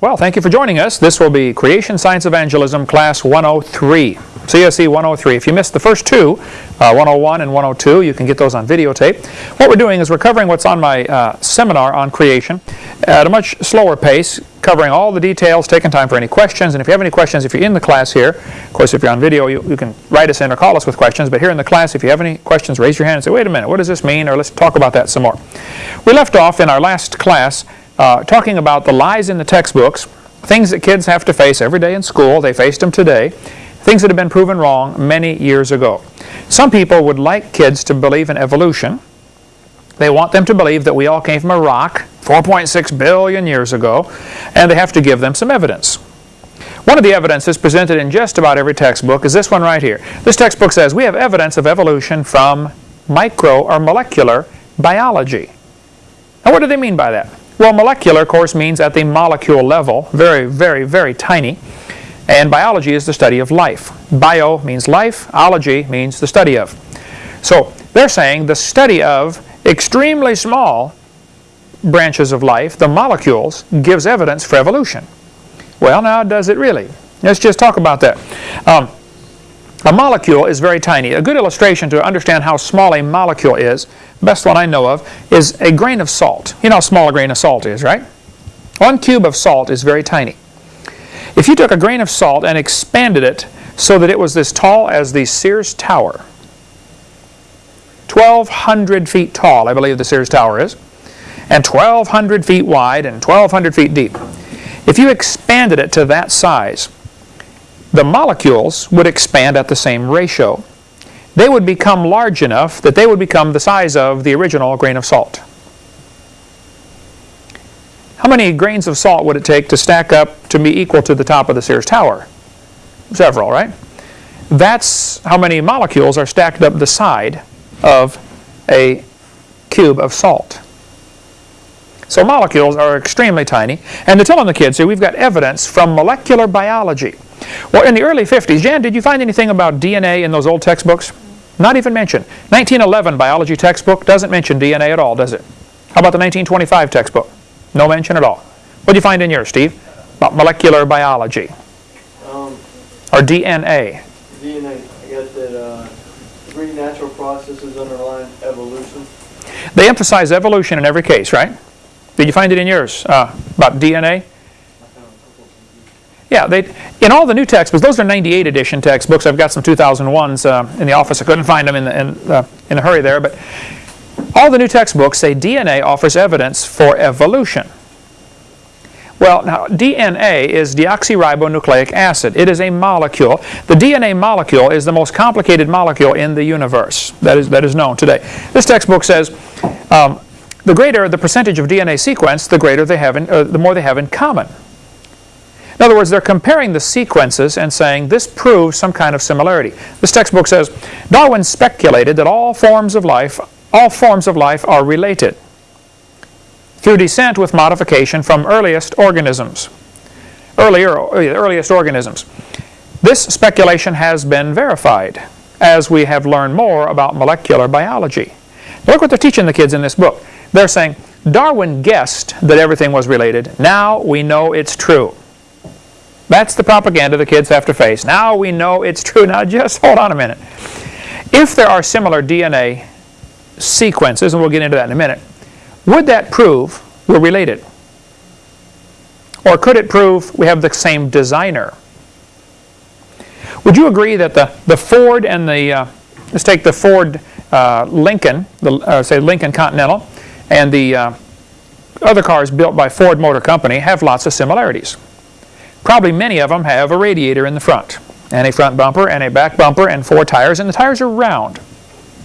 Well, thank you for joining us. This will be Creation Science Evangelism Class 103, CSE 103. If you missed the first two, uh, 101 and 102, you can get those on videotape. What we're doing is we're covering what's on my uh, seminar on creation at a much slower pace, covering all the details, taking time for any questions. And if you have any questions, if you're in the class here, of course, if you're on video, you, you can write us in or call us with questions. But here in the class, if you have any questions, raise your hand and say, wait a minute, what does this mean? Or let's talk about that some more. We left off in our last class uh, talking about the lies in the textbooks, things that kids have to face every day in school. They faced them today. Things that have been proven wrong many years ago. Some people would like kids to believe in evolution. They want them to believe that we all came from a rock 4.6 billion years ago, and they have to give them some evidence. One of the evidences presented in just about every textbook is this one right here. This textbook says we have evidence of evolution from micro or molecular biology. Now what do they mean by that? Well, molecular, of course, means at the molecule level, very, very, very tiny. And biology is the study of life. Bio means life, ology means the study of. So they're saying the study of extremely small branches of life, the molecules, gives evidence for evolution. Well, now does it really? Let's just talk about that. Um, a molecule is very tiny. A good illustration to understand how small a molecule is, best one I know of, is a grain of salt. You know how small a grain of salt is, right? One cube of salt is very tiny. If you took a grain of salt and expanded it so that it was as tall as the Sears Tower, 1,200 feet tall, I believe the Sears Tower is, and 1,200 feet wide and 1,200 feet deep. If you expanded it to that size, the molecules would expand at the same ratio. They would become large enough that they would become the size of the original grain of salt. How many grains of salt would it take to stack up to be equal to the top of the Sears Tower? Several, right? That's how many molecules are stacked up the side of a cube of salt. So molecules are extremely tiny. And they're telling the kids here, we've got evidence from molecular biology well, in the early 50s, Jan, did you find anything about DNA in those old textbooks? Not even mentioned. 1911 biology textbook doesn't mention DNA at all, does it? How about the 1925 textbook? No mention at all. What did you find in yours, Steve? About molecular biology. Um, or DNA. DNA, I guess that uh, three natural processes underlying evolution. They emphasize evolution in every case, right? Did you find it in yours uh, about DNA? Yeah, they in all the new textbooks, those are 98 edition textbooks. I've got some 2001s uh, in the office. I couldn't find them in, the, in, uh, in a hurry there. But all the new textbooks say DNA offers evidence for evolution. Well, now DNA is deoxyribonucleic acid. It is a molecule. The DNA molecule is the most complicated molecule in the universe that is, that is known today. This textbook says um, the greater the percentage of DNA sequence, the greater they have in, uh, the more they have in common. In other words, they're comparing the sequences and saying this proves some kind of similarity. This textbook says, Darwin speculated that all forms of life, all forms of life are related through descent with modification from earliest organisms. Earlier, earliest organisms. This speculation has been verified as we have learned more about molecular biology. Look what they're teaching the kids in this book. They're saying, Darwin guessed that everything was related. Now we know it's true. That's the propaganda the kids have to face. Now we know it's true. Now just hold on a minute. If there are similar DNA sequences, and we'll get into that in a minute, would that prove we're related? Or could it prove we have the same designer? Would you agree that the, the Ford and the, uh, let's take the Ford uh, Lincoln, the, uh, say Lincoln Continental, and the uh, other cars built by Ford Motor Company have lots of similarities. Probably many of them have a radiator in the front, and a front bumper, and a back bumper, and four tires, and the tires are round,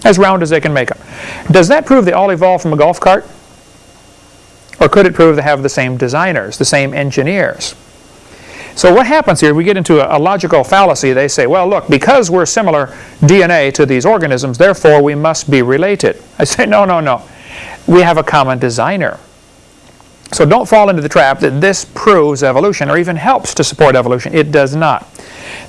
as round as they can make them. Does that prove they all evolved from a golf cart? Or could it prove they have the same designers, the same engineers? So what happens here, we get into a, a, logical fallacy. They say, well, look, because we're similar DNA to these organisms, therefore we must be related. I say, no, no, no. We have a common designer. So don't fall into the trap that this proves evolution or even helps to support evolution. It does not.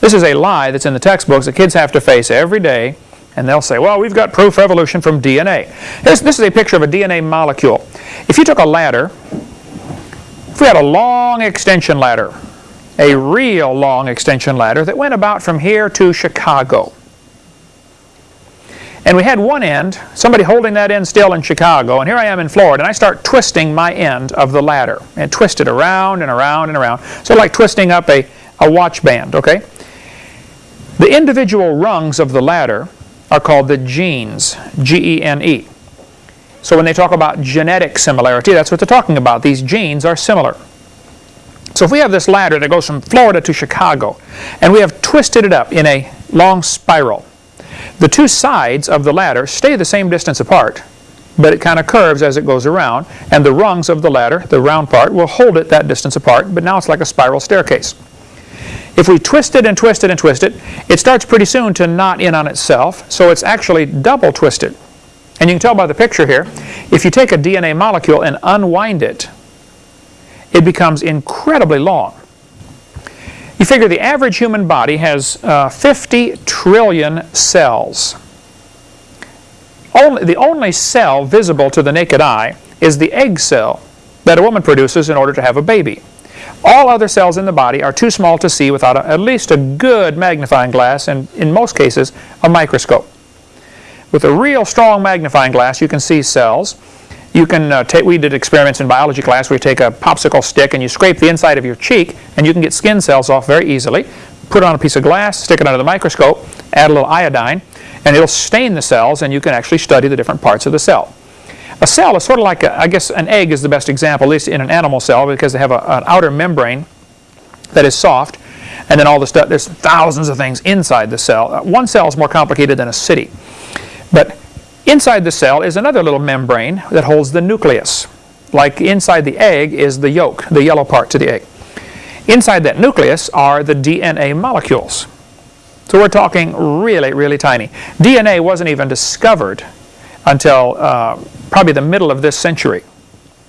This is a lie that's in the textbooks that kids have to face every day and they'll say, well, we've got proof of evolution from DNA. This, this is a picture of a DNA molecule. If you took a ladder If we had a long extension ladder, a real long extension ladder that went about from here to Chicago, and we had one end, somebody holding that end still in Chicago, and here I am in Florida, and I start twisting my end of the ladder, and twist it around and around and around. So like twisting up a, a watch band, okay? The individual rungs of the ladder are called the genes, G-E-N-E. So when they talk about genetic similarity, that's what they're talking about. These genes are similar. So if we have this ladder that goes from Florida to Chicago, and we have twisted it up in a long spiral, the two sides of the ladder stay the same distance apart, but it kind of curves as it goes around, and the rungs of the ladder, the round part, will hold it that distance apart, but now it's like a spiral staircase. If we twist it and twist it and twist it, it starts pretty soon to knot in on itself, so it's actually double twisted. And you can tell by the picture here, if you take a DNA molecule and unwind it, it becomes incredibly long. You figure the average human body has uh, 50 trillion cells. Only, the only cell visible to the naked eye is the egg cell that a woman produces in order to have a baby. All other cells in the body are too small to see without a, at least a good magnifying glass and, in most cases, a microscope. With a real strong magnifying glass, you can see cells. You can uh, take, we did experiments in biology class where you take a popsicle stick and you scrape the inside of your cheek and you can get skin cells off very easily. Put it on a piece of glass, stick it under the microscope, add a little iodine, and it'll stain the cells and you can actually study the different parts of the cell. A cell is sort of like, a, I guess an egg is the best example, at least in an animal cell, because they have a, an outer membrane that is soft, and then all the stuff, there's thousands of things inside the cell. Uh, one cell is more complicated than a city. But inside the cell is another little membrane that holds the nucleus. Like inside the egg is the yolk, the yellow part to the egg. Inside that nucleus are the DNA molecules. So we're talking really, really tiny. DNA wasn't even discovered until uh, probably the middle of this century.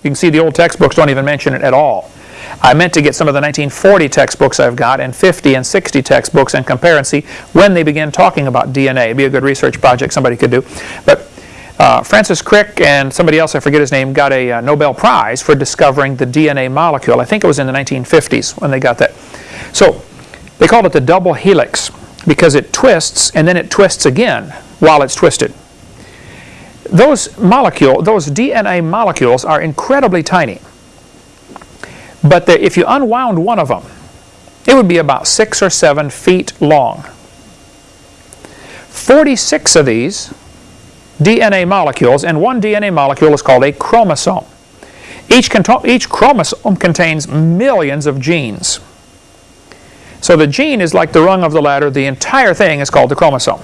You can see the old textbooks don't even mention it at all. I meant to get some of the 1940 textbooks I've got and 50 and 60 textbooks and compare and see when they began talking about DNA. It'd be a good research project somebody could do. But uh, Francis Crick and somebody else, I forget his name, got a uh, Nobel Prize for discovering the DNA molecule. I think it was in the 1950s when they got that. So they called it the double helix because it twists and then it twists again while it's twisted. Those molecule, those DNA molecules are incredibly tiny. But the, if you unwound one of them, it would be about six or seven feet long. 46 of these DNA molecules, and one DNA molecule is called a chromosome. Each, each chromosome contains millions of genes. So the gene is like the rung of the ladder. The entire thing is called the chromosome.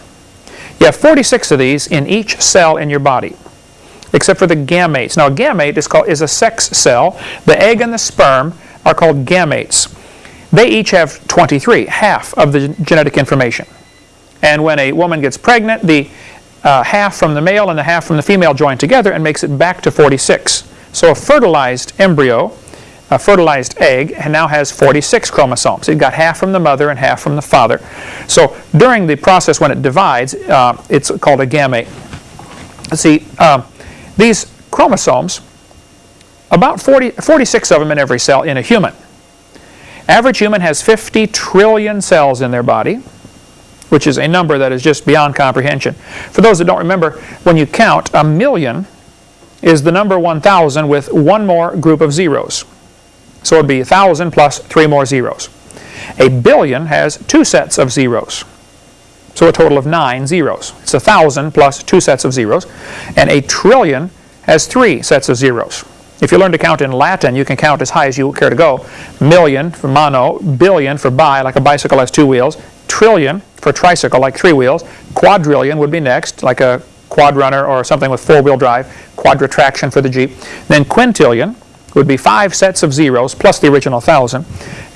You have 46 of these in each cell in your body, except for the gametes. Now a gamete is, called, is a sex cell. The egg and the sperm are called gametes. They each have 23, half of the genetic information. And when a woman gets pregnant, the uh, half from the male and the half from the female join together and makes it back to 46. So a fertilized embryo, a fertilized egg, now has 46 chromosomes. It got half from the mother and half from the father. So during the process when it divides, uh, it's called a gamete. See, uh, these chromosomes, about 40, 46 of them in every cell in a human. Average human has 50 trillion cells in their body which is a number that is just beyond comprehension. For those that don't remember, when you count, a million is the number 1,000 with one more group of zeros. So it would be 1,000 plus three more zeros. A billion has two sets of zeros. So a total of nine zeros. It's a 1,000 plus two sets of zeros. And a trillion has three sets of zeros. If you learn to count in Latin, you can count as high as you care to go. Million for mono, billion for bi, like a bicycle has two wheels, trillion for tricycle, like three wheels. Quadrillion would be next, like a quad runner or something with four-wheel drive. Quadritraction for the Jeep. Then quintillion would be five sets of zeros plus the original thousand.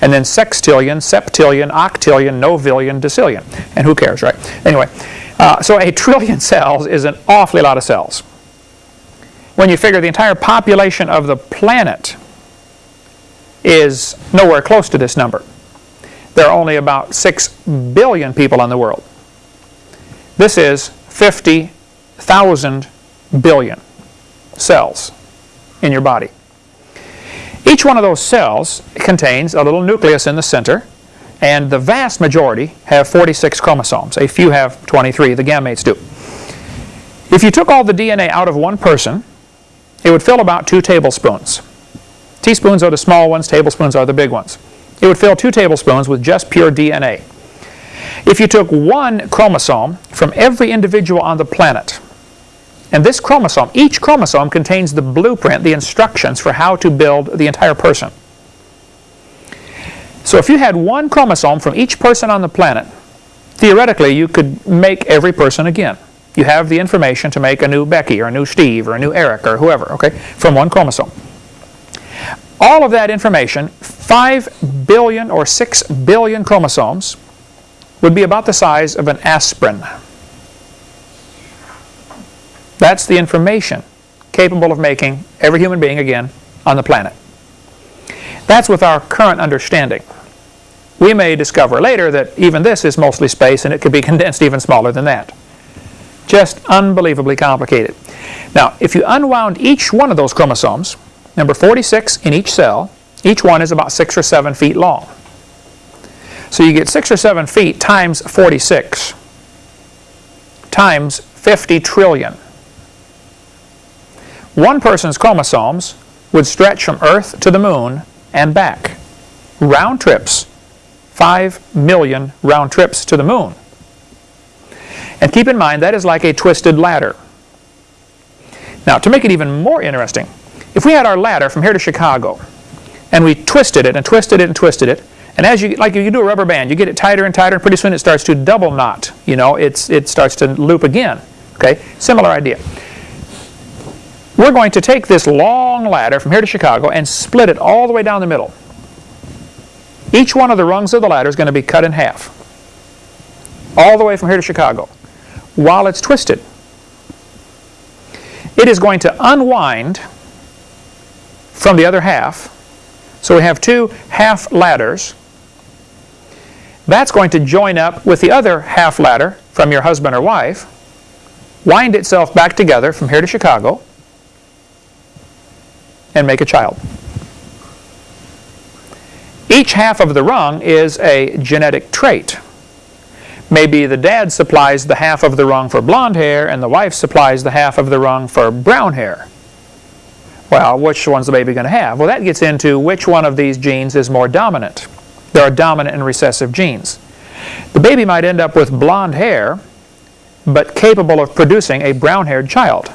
And then sextillion, septillion, octillion, novillion, decillion. And who cares, right? Anyway, uh, so a trillion cells is an awfully lot of cells. When you figure the entire population of the planet is nowhere close to this number there are only about 6 billion people in the world. This is 50,000 billion cells in your body. Each one of those cells contains a little nucleus in the center, and the vast majority have 46 chromosomes. A few have 23, the gametes do. If you took all the DNA out of one person, it would fill about two tablespoons. Teaspoons are the small ones, tablespoons are the big ones. It would fill two tablespoons with just pure DNA. If you took one chromosome from every individual on the planet, and this chromosome, each chromosome contains the blueprint, the instructions for how to build the entire person. So if you had one chromosome from each person on the planet, theoretically you could make every person again. You have the information to make a new Becky or a new Steve or a new Eric or whoever, okay, from one chromosome. All of that information, 5 billion or 6 billion chromosomes, would be about the size of an aspirin. That's the information capable of making every human being again on the planet. That's with our current understanding. We may discover later that even this is mostly space and it could be condensed even smaller than that. Just unbelievably complicated. Now, if you unwound each one of those chromosomes, number 46 in each cell, each one is about 6 or 7 feet long. So you get 6 or 7 feet times 46 times 50 trillion. One person's chromosomes would stretch from Earth to the moon and back. Round trips, 5 million round trips to the moon. And keep in mind, that is like a twisted ladder. Now, to make it even more interesting, if we had our ladder from here to Chicago, and we twisted it and twisted it and twisted it, and as you, like if you do a rubber band, you get it tighter and tighter, and pretty soon it starts to double knot. You know, it's, it starts to loop again. Okay, similar idea. We're going to take this long ladder from here to Chicago and split it all the way down the middle. Each one of the rungs of the ladder is going to be cut in half. All the way from here to Chicago while it's twisted. It is going to unwind from the other half. So we have two half ladders. That's going to join up with the other half ladder from your husband or wife, wind itself back together from here to Chicago, and make a child. Each half of the rung is a genetic trait. Maybe the dad supplies the half of the rung for blonde hair and the wife supplies the half of the rung for brown hair. Well, which one's the baby going to have? Well, that gets into which one of these genes is more dominant. There are dominant and recessive genes. The baby might end up with blonde hair, but capable of producing a brown-haired child.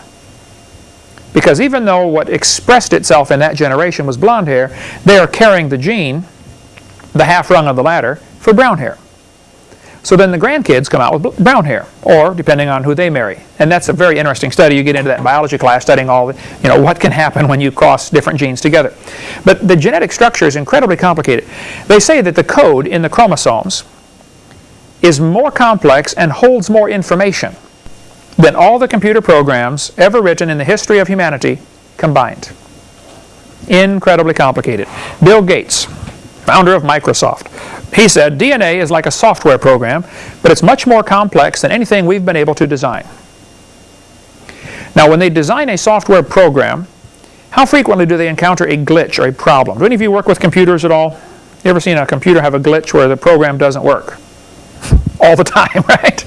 Because even though what expressed itself in that generation was blonde hair, they are carrying the gene, the half rung of the ladder, for brown hair. So then the grandkids come out with brown hair, or depending on who they marry. And that's a very interesting study. You get into that in biology class, studying all, the, you know, what can happen when you cross different genes together. But the genetic structure is incredibly complicated. They say that the code in the chromosomes is more complex and holds more information than all the computer programs ever written in the history of humanity combined. Incredibly complicated. Bill Gates, founder of Microsoft, he said, DNA is like a software program, but it's much more complex than anything we've been able to design. Now, when they design a software program, how frequently do they encounter a glitch or a problem? Do any of you work with computers at all? You ever seen a computer have a glitch where the program doesn't work? all the time, right?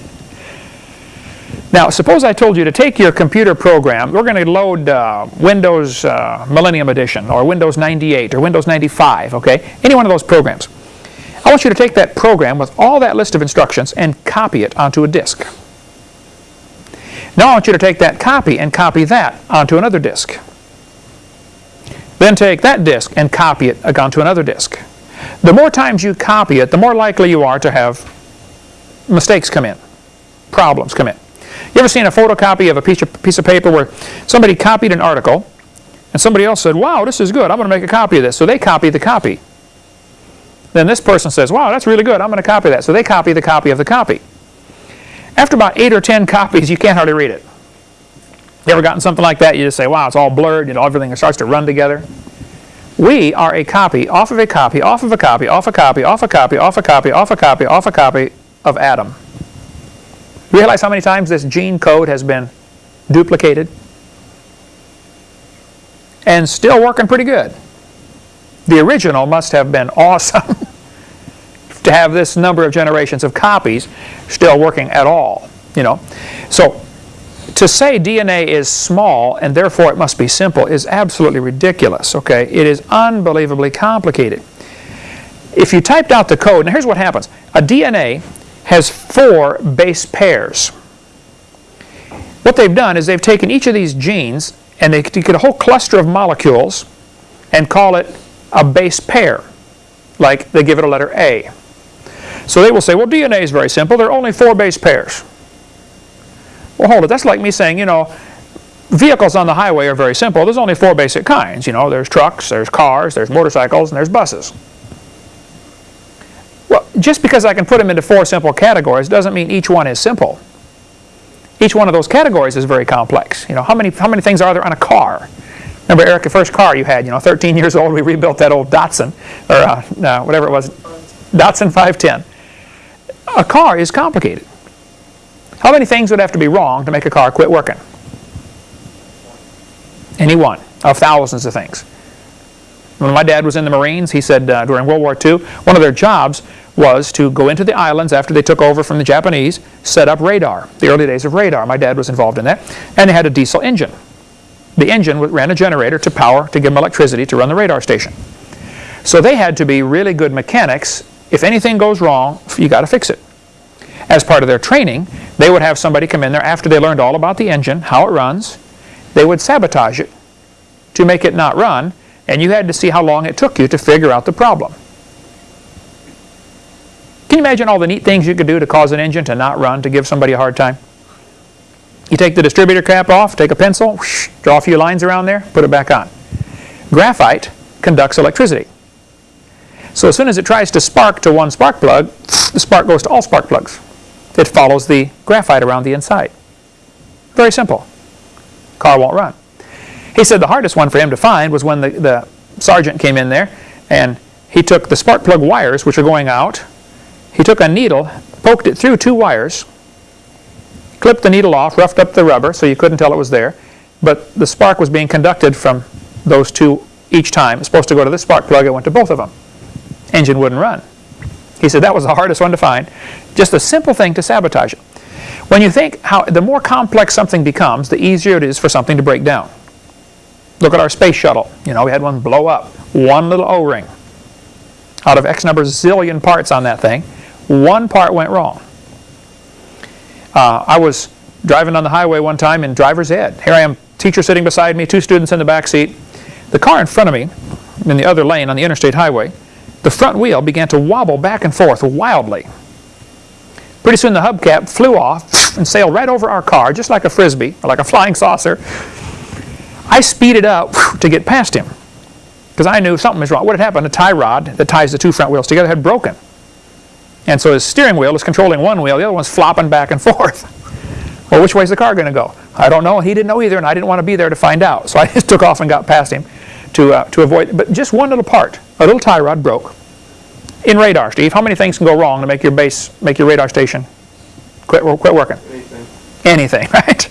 Now, suppose I told you to take your computer program, we're going to load uh, Windows uh, Millennium Edition or Windows 98 or Windows 95, okay? Any one of those programs. I want you to take that program with all that list of instructions and copy it onto a disk. Now I want you to take that copy and copy that onto another disk. Then take that disk and copy it onto another disk. The more times you copy it, the more likely you are to have mistakes come in, problems come in. You ever seen a photocopy of a piece of, piece of paper where somebody copied an article and somebody else said, wow, this is good, I'm going to make a copy of this. So they copy the copy. Then this person says, wow, that's really good. I'm going to copy that. So they copy the copy of the copy. After about eight or ten copies, you can't hardly read it. You ever gotten something like that? You just say, wow, it's all blurred. You know, everything starts to run together. We are a copy, off of a copy, off of a copy, off a copy, off a copy, off a copy, off a copy, off a copy of Adam. Realize how many times this gene code has been duplicated? And still working pretty good. The original must have been awesome to have this number of generations of copies still working at all, you know. So to say DNA is small and therefore it must be simple is absolutely ridiculous, okay? It is unbelievably complicated. If you typed out the code, now here's what happens. A DNA has four base pairs. What they've done is they've taken each of these genes and they take a whole cluster of molecules and call it a base pair, like they give it a letter A. So they will say, well, DNA is very simple. There are only four base pairs. Well, hold it. That's like me saying, you know, vehicles on the highway are very simple. There's only four basic kinds. You know, there's trucks, there's cars, there's motorcycles, and there's buses. Well, just because I can put them into four simple categories doesn't mean each one is simple. Each one of those categories is very complex. You know, how many, how many things are there on a car? Remember, Eric, the first car you had, you know, 13 years old, we rebuilt that old Datsun, or uh, whatever it was, Datsun 510. A car is complicated. How many things would have to be wrong to make a car quit working? Any one of thousands of things. When my dad was in the Marines, he said uh, during World War II, one of their jobs was to go into the islands after they took over from the Japanese, set up radar, the early days of radar. My dad was involved in that. And they had a diesel engine. The engine ran a generator to power, to give them electricity to run the radar station. So they had to be really good mechanics. If anything goes wrong, you got to fix it. As part of their training, they would have somebody come in there after they learned all about the engine, how it runs. They would sabotage it to make it not run, and you had to see how long it took you to figure out the problem. Can you imagine all the neat things you could do to cause an engine to not run, to give somebody a hard time? You take the distributor cap off, take a pencil, whoosh, draw a few lines around there, put it back on. Graphite conducts electricity. So as soon as it tries to spark to one spark plug, the spark goes to all spark plugs. It follows the graphite around the inside. Very simple. Car won't run. He said the hardest one for him to find was when the, the sergeant came in there and he took the spark plug wires, which are going out, he took a needle, poked it through two wires, clipped the needle off, roughed up the rubber so you couldn't tell it was there, but the spark was being conducted from those two each time. It's supposed to go to the spark plug, it went to both of them. Engine wouldn't run. He said that was the hardest one to find. Just a simple thing to sabotage it. When you think how the more complex something becomes, the easier it is for something to break down. Look at our space shuttle. You know, we had one blow up. One little O-ring. Out of X number zillion parts on that thing, one part went wrong. Uh, I was driving on the highway one time in driver's ed. Here I am, teacher sitting beside me, two students in the back seat. The car in front of me, in the other lane on the interstate highway, the front wheel began to wobble back and forth wildly. Pretty soon the hubcap flew off and sailed right over our car, just like a frisbee, or like a flying saucer. I speeded up to get past him because I knew something was wrong. What had happened, a tie rod that ties the two front wheels together had broken. And so his steering wheel was controlling one wheel, the other one's flopping back and forth. Well, which way's the car going to go? I don't know. He didn't know either, and I didn't want to be there to find out. So I just took off and got past him to, uh, to avoid, but just one little part, a little tie rod broke. In radar, Steve, how many things can go wrong to make your base, make your radar station quit, quit working? Anything. Anything, right?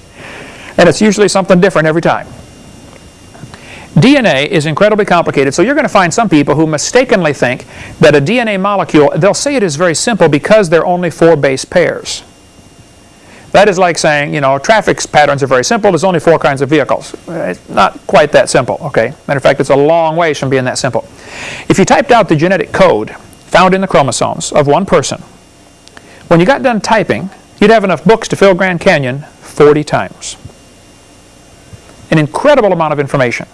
And it's usually something different every time. DNA is incredibly complicated, so you're going to find some people who mistakenly think that a DNA molecule, they'll say it is very simple because there are only four base pairs. That is like saying, you know, traffic patterns are very simple, there's only four kinds of vehicles. It's not quite that simple, okay? Matter of fact, it's a long ways from being that simple. If you typed out the genetic code found in the chromosomes of one person, when you got done typing, you'd have enough books to fill Grand Canyon 40 times. An incredible amount of information.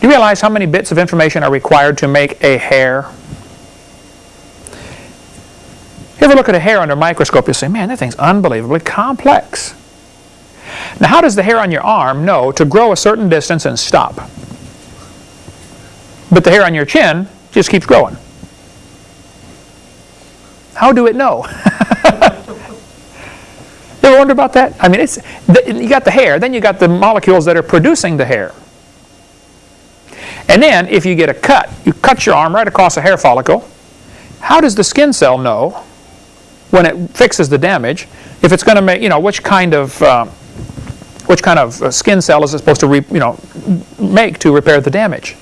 Do you realize how many bits of information are required to make a hair? If You ever look at a hair under a microscope, you say, man, that thing's unbelievably complex. Now, how does the hair on your arm know to grow a certain distance and stop? But the hair on your chin just keeps growing. How do it know? you ever wonder about that? I mean, it's you got the hair, then you got the molecules that are producing the hair. And then, if you get a cut, you cut your arm right across a hair follicle, how does the skin cell know when it fixes the damage if it's going to make, you know, which kind of, uh, which kind of uh, skin cell is it supposed to, re, you know, make to repair the damage?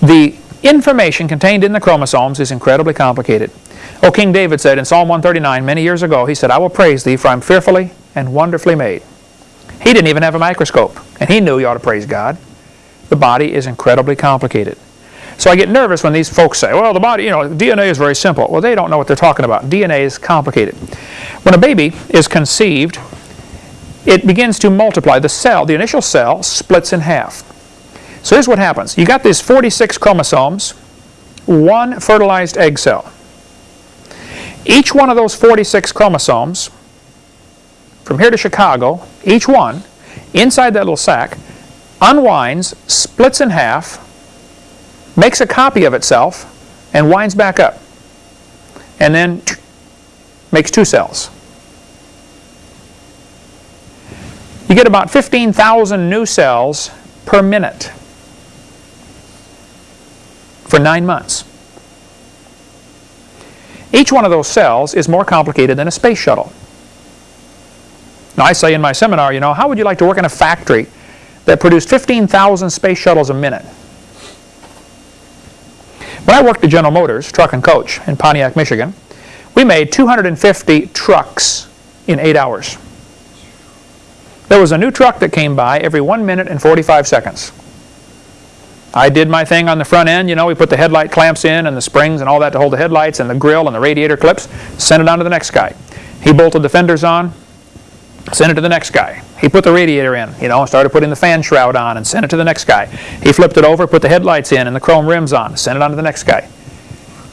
The information contained in the chromosomes is incredibly complicated. Oh, King David said in Psalm 139 many years ago, he said, I will praise thee for I'm fearfully and wonderfully made. He didn't even have a microscope, and he knew you ought to praise God. The body is incredibly complicated. So I get nervous when these folks say, well, the body, you know, DNA is very simple. Well, they don't know what they're talking about. DNA is complicated. When a baby is conceived, it begins to multiply. The cell, the initial cell, splits in half. So here's what happens. You got these 46 chromosomes, one fertilized egg cell. Each one of those 46 chromosomes, from here to Chicago, each one, inside that little sac, unwinds, splits in half, makes a copy of itself, and winds back up. And then makes two cells. You get about 15,000 new cells per minute for nine months. Each one of those cells is more complicated than a space shuttle. Now I say in my seminar, you know, how would you like to work in a factory that produced 15,000 space shuttles a minute? When I worked at General Motors, truck and coach, in Pontiac, Michigan, we made 250 trucks in eight hours. There was a new truck that came by every 1 minute and 45 seconds. I did my thing on the front end, you know, we put the headlight clamps in and the springs and all that to hold the headlights and the grill and the radiator clips, sent it on to the next guy. He bolted the fenders on, sent it to the next guy. He put the radiator in, you know, started putting the fan shroud on and sent it to the next guy. He flipped it over, put the headlights in and the chrome rims on, sent it on to the next guy.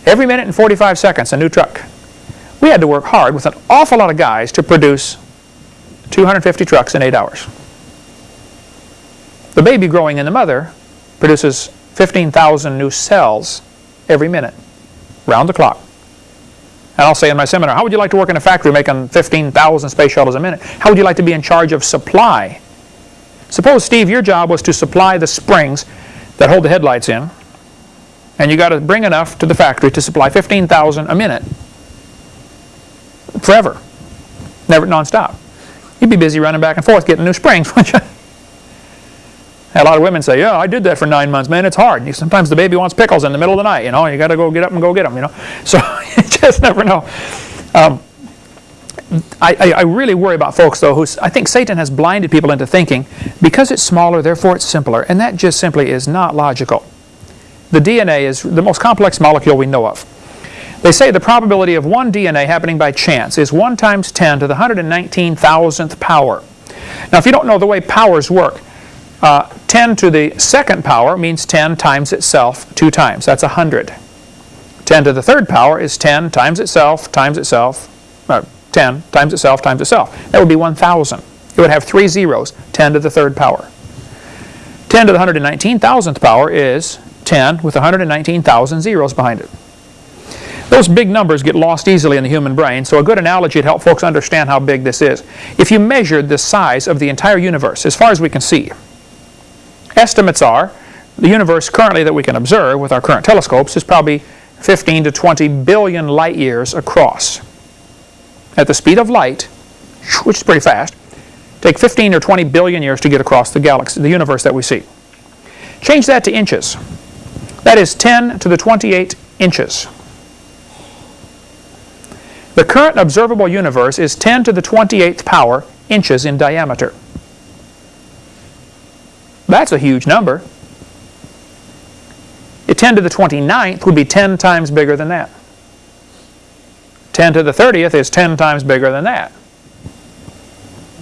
Every minute and 45 seconds, a new truck. We had to work hard with an awful lot of guys to produce 250 trucks in eight hours. The baby growing in the mother produces 15,000 new cells every minute, round the clock. And I'll say in my seminar, how would you like to work in a factory making 15,000 space shuttles a minute? How would you like to be in charge of supply? Suppose, Steve, your job was to supply the springs that hold the headlights in, and you got to bring enough to the factory to supply 15,000 a minute, forever, never nonstop. You'd be busy running back and forth getting new springs, wouldn't you? A lot of women say, yeah, I did that for nine months. Man, it's hard. Sometimes the baby wants pickles in the middle of the night, you know. You got to go get up and go get them, you know. So you just never know. Um, I, I, really worry about folks, though, who I think Satan has blinded people into thinking because it's smaller, therefore it's simpler. And that just simply is not logical. The DNA is the most complex molecule we know of. They say the probability of one DNA happening by chance is 1 times 10 to the 119,000th power. Now, if you don't know the way powers work, uh, 10 to the second power means 10 times itself two times. That's 100. 10 to the third power is 10 times itself times itself, uh, 10 times itself times itself. That would be 1,000. It would have three zeros, 10 to the third power. 10 to the 119,000th power is 10 with 119,000 zeros behind it. Those big numbers get lost easily in the human brain, so a good analogy to help folks understand how big this is. If you measured the size of the entire universe, as far as we can see, estimates are the universe currently that we can observe with our current telescopes is probably 15 to 20 billion light years across. At the speed of light, which is pretty fast, take 15 or 20 billion years to get across the galaxy, the universe that we see. Change that to inches. That is 10 to the 28 inches. The current observable universe is 10 to the 28th power inches in diameter. That's a huge number. A 10 to the 29th would be 10 times bigger than that. 10 to the 30th is 10 times bigger than that.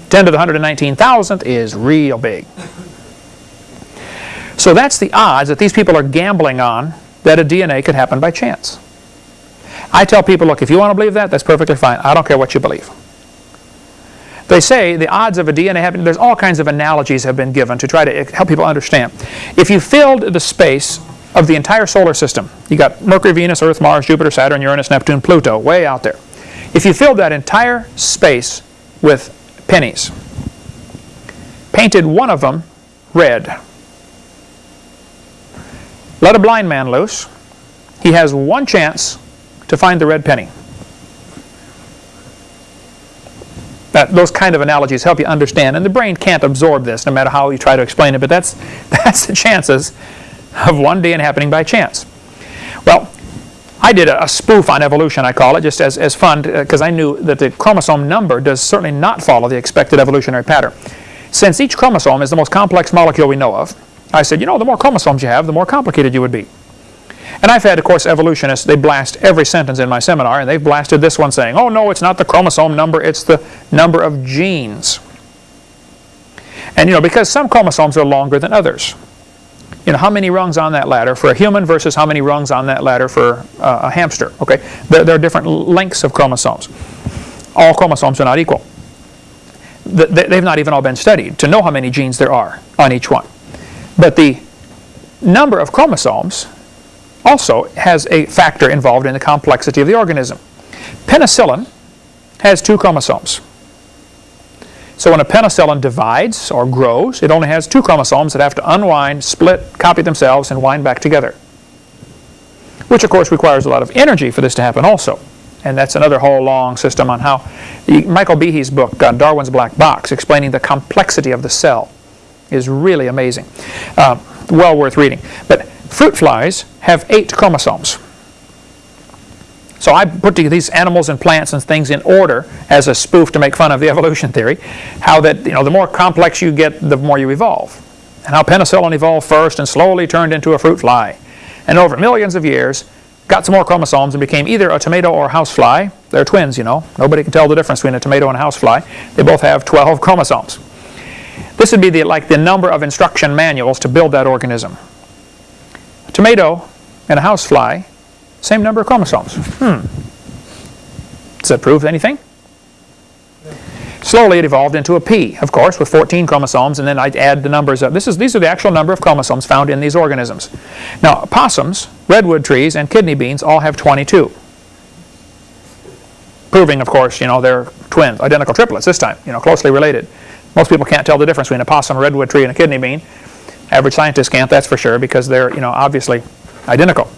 10 to the 119,000th is real big. So that's the odds that these people are gambling on that a DNA could happen by chance. I tell people, look, if you want to believe that, that's perfectly fine. I don't care what you believe. They say the odds of a DNA happening, there's all kinds of analogies have been given to try to help people understand. If you filled the space of the entire solar system, you got Mercury, Venus, Earth, Mars, Jupiter, Saturn, Uranus, Neptune, Pluto, way out there. If you filled that entire space with pennies, painted one of them red, let a blind man loose, he has one chance to find the red penny. That, those kind of analogies help you understand. And the brain can't absorb this no matter how you try to explain it, but that's, that's the chances of one DNA happening by chance. Well, I did a, a spoof on evolution, I call it, just as, as fun, uh, because I knew that the chromosome number does certainly not follow the expected evolutionary pattern. Since each chromosome is the most complex molecule we know of, I said, you know, the more chromosomes you have, the more complicated you would be. And I've had, of course, evolutionists, they blast every sentence in my seminar, and they've blasted this one saying, oh no, it's not the chromosome number, it's the number of genes. And you know, because some chromosomes are longer than others. You know, how many rungs on that ladder for a human versus how many rungs on that ladder for uh, a hamster, okay? There, there, are different lengths of chromosomes. All chromosomes are not equal. They've not even all been studied to know how many genes there are on each one. But the number of chromosomes also has a factor involved in the complexity of the organism. Penicillin has two chromosomes. So when a penicillin divides or grows, it only has two chromosomes that have to unwind, split, copy themselves, and wind back together. Which of course requires a lot of energy for this to happen also. And that's another whole long system on how Michael Behe's book, uh, Darwin's Black Box, explaining the complexity of the cell is really amazing. Uh, well worth reading. But fruit flies have eight chromosomes. So I put these animals and plants and things in order as a spoof to make fun of the evolution theory. How that, you know, the more complex you get, the more you evolve. And how penicillin evolved first and slowly turned into a fruit fly. And over millions of years, got some more chromosomes and became either a tomato or a housefly. They're twins, you know. Nobody can tell the difference between a tomato and a housefly. They both have 12 chromosomes. This would be the, like the number of instruction manuals to build that organism. A tomato and a housefly same number of chromosomes. Hmm. Does that prove anything? Slowly it evolved into a pea, of course, with 14 chromosomes, and then I'd add the numbers up. This is, these are the actual number of chromosomes found in these organisms. Now, possums, redwood trees, and kidney beans all have 22. Proving, of course, you know, they're twins, identical triplets this time, you know, closely related. Most people can't tell the difference between a possum, a redwood tree, and a kidney bean. Average scientists can't, that's for sure, because they're, you know, obviously identical.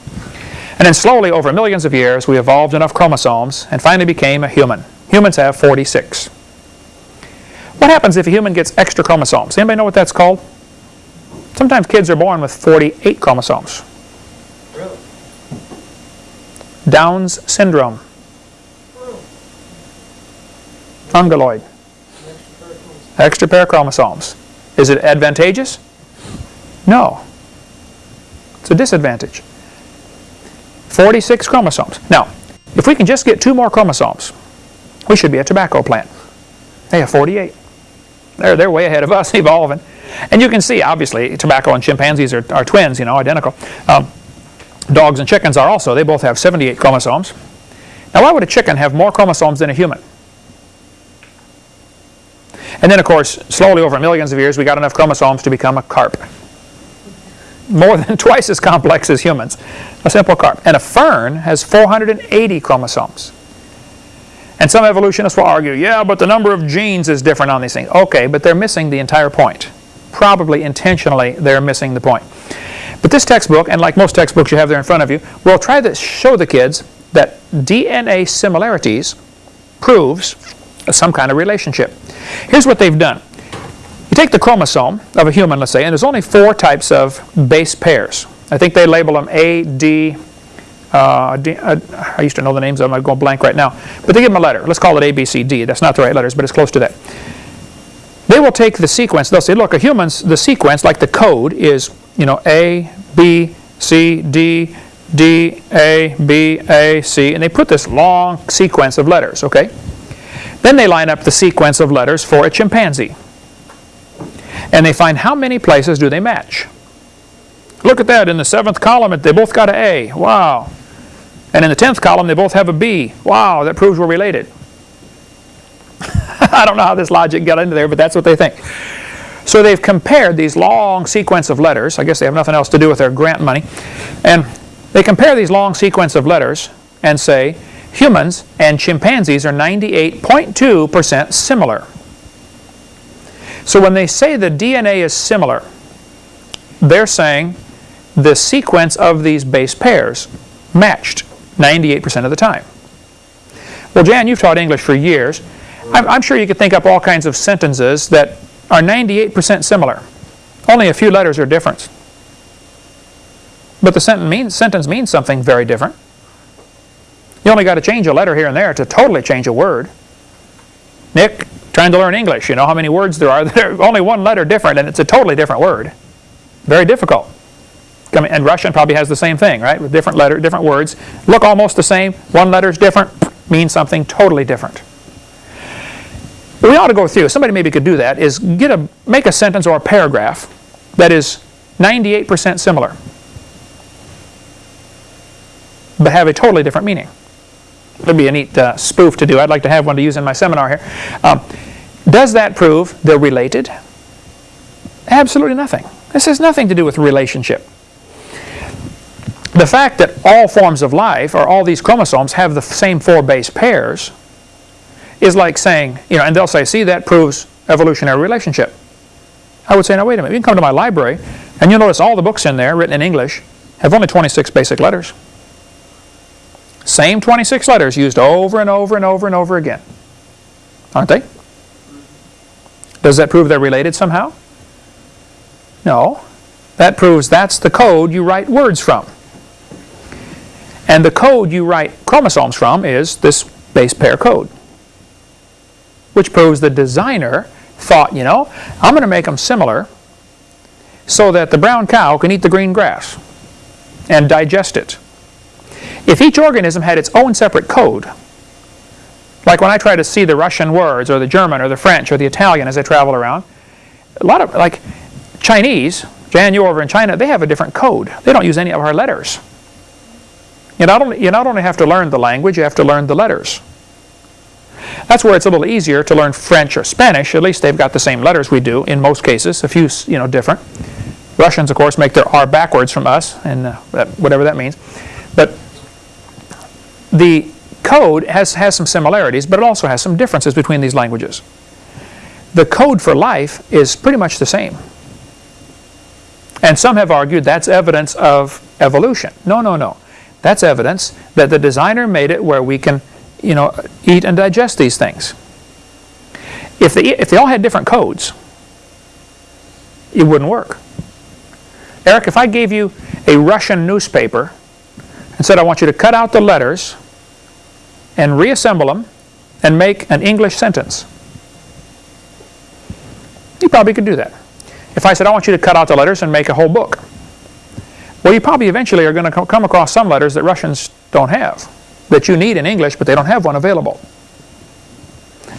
And then slowly, over millions of years, we evolved enough chromosomes and finally became a human. Humans have 46. What happens if a human gets extra chromosomes? Anybody know what that's called? Sometimes kids are born with 48 chromosomes. Really? Down's syndrome. Fungoid. Extra pair of chromosomes. Is it advantageous? No. It's a disadvantage. 46 chromosomes. Now, if we can just get two more chromosomes, we should be a tobacco plant. They have 48. They're, they're way ahead of us evolving. And you can see, obviously, tobacco and chimpanzees are, are twins, you know, identical. Um, dogs and chickens are also. They both have 78 chromosomes. Now, why would a chicken have more chromosomes than a human? And then, of course, slowly over millions of years, we got enough chromosomes to become a carp more than twice as complex as humans, a simple carp. And a fern has 480 chromosomes. And some evolutionists will argue, yeah, but the number of genes is different on these things. Okay, but they're missing the entire point. Probably intentionally, they're missing the point. But this textbook, and like most textbooks you have there in front of you, will try to show the kids that DNA similarities proves some kind of relationship. Here's what they've done. You take the chromosome of a human, let's say, and there's only four types of base pairs. I think they label them A, D, uh, D uh, I used to know the names of them, I'm going blank right now. But they give them a letter. Let's call it A, B, C, D. That's not the right letters, but it's close to that. They will take the sequence, they'll say, look, a human's, the sequence, like the code, is, you know, A, B, C, D, D, A, B, A, C, and they put this long sequence of letters, okay? Then they line up the sequence of letters for a chimpanzee and they find how many places do they match. Look at that, in the seventh column they both got an A, wow. And in the tenth column they both have a B, wow, that proves we're related. I don't know how this logic got into there, but that's what they think. So they've compared these long sequence of letters, I guess they have nothing else to do with their grant money, and they compare these long sequence of letters and say humans and chimpanzees are 98.2% similar. So when they say the DNA is similar, they're saying the sequence of these base pairs matched 98% of the time. Well, Jan, you've taught English for years. I'm, I'm, sure you could think up all kinds of sentences that are 98% similar. Only a few letters are different. but the sentence means, sentence means something very different. You only got to change a letter here and there to totally change a word. Nick, trying to learn English, you know how many words there are? There's only one letter different and it's a totally different word. Very difficult. And Russian probably has the same thing, right? With different letter, different words. Look almost the same. One letter is different, means something totally different. We ought to go through, somebody maybe could do that, is get a, make a sentence or a paragraph that is 98% similar, but have a totally different meaning. That'd be a neat uh, spoof to do. I'd like to have one to use in my seminar here. Um, does that prove they're related? Absolutely nothing. This has nothing to do with relationship. The fact that all forms of life, or all these chromosomes, have the same four base pairs is like saying, you know, and they'll say, see, that proves evolutionary relationship. I would say, now wait a minute, you can come to my library, and you'll notice all the books in there, written in English, have only 26 basic letters. Same 26 letters used over and over and over and over again. Aren't they? Does that prove they're related somehow? No. That proves that's the code you write words from. And the code you write chromosomes from is this base pair code. Which proves the designer thought, you know, I'm going to make them similar so that the brown cow can eat the green grass and digest it. If each organism had its own separate code, like when I try to see the Russian words or the German or the French or the Italian as I travel around, a lot of, like Chinese, Jan, over in China, they have a different code. They don't use any of our letters. You not, only, you not only have to learn the language, you have to learn the letters. That's where it's a little easier to learn French or Spanish. At least they've got the same letters we do in most cases, a few you know different. Russians, of course, make their R backwards from us, and uh, whatever that means. But the code has, has some similarities, but it also has some differences between these languages. The code for life is pretty much the same. And some have argued that's evidence of evolution. No, no, no. That's evidence that the designer made it where we can, you know, eat and digest these things. If they, if they all had different codes, it wouldn't work. Eric, if I gave you a Russian newspaper and said I want you to cut out the letters and reassemble them and make an English sentence. You probably could do that. If I said, I want you to cut out the letters and make a whole book. Well, you probably eventually are going to come across some letters that Russians don't have, that you need in English, but they don't have one available.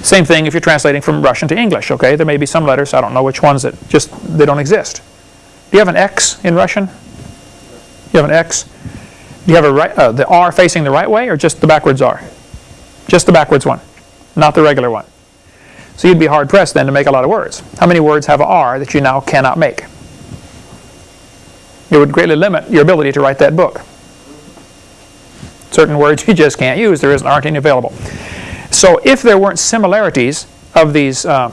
Same thing if you're translating from Russian to English, okay? There may be some letters, I don't know which ones, that just, they don't exist. Do you have an X in Russian? You have an X? Do you have a right, uh, the R facing the right way or just the backwards R? Just the backwards one, not the regular one. So you'd be hard pressed then to make a lot of words. How many words have R that you now cannot make? It would greatly limit your ability to write that book. Certain words you just can't use, there isn't, aren't any available. So if there weren't similarities of these uh,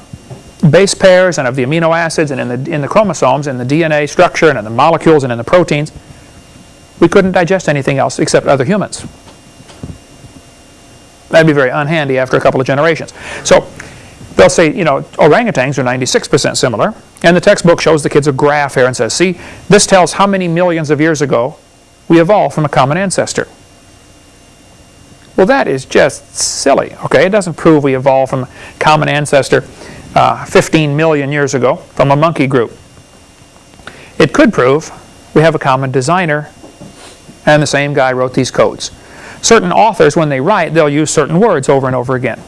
base pairs and of the amino acids and in the, in the chromosomes and the DNA structure and in the molecules and in the proteins, we couldn't digest anything else except other humans. That'd be very unhandy after a couple of generations. So they'll say, you know, orangutans are 96% similar. And the textbook shows the kids a graph here and says, see, this tells how many millions of years ago we evolved from a common ancestor. Well, that is just silly, okay? It doesn't prove we evolved from a common ancestor uh, 15 million years ago from a monkey group. It could prove we have a common designer and the same guy wrote these codes. Certain authors, when they write, they'll use certain words over and over again.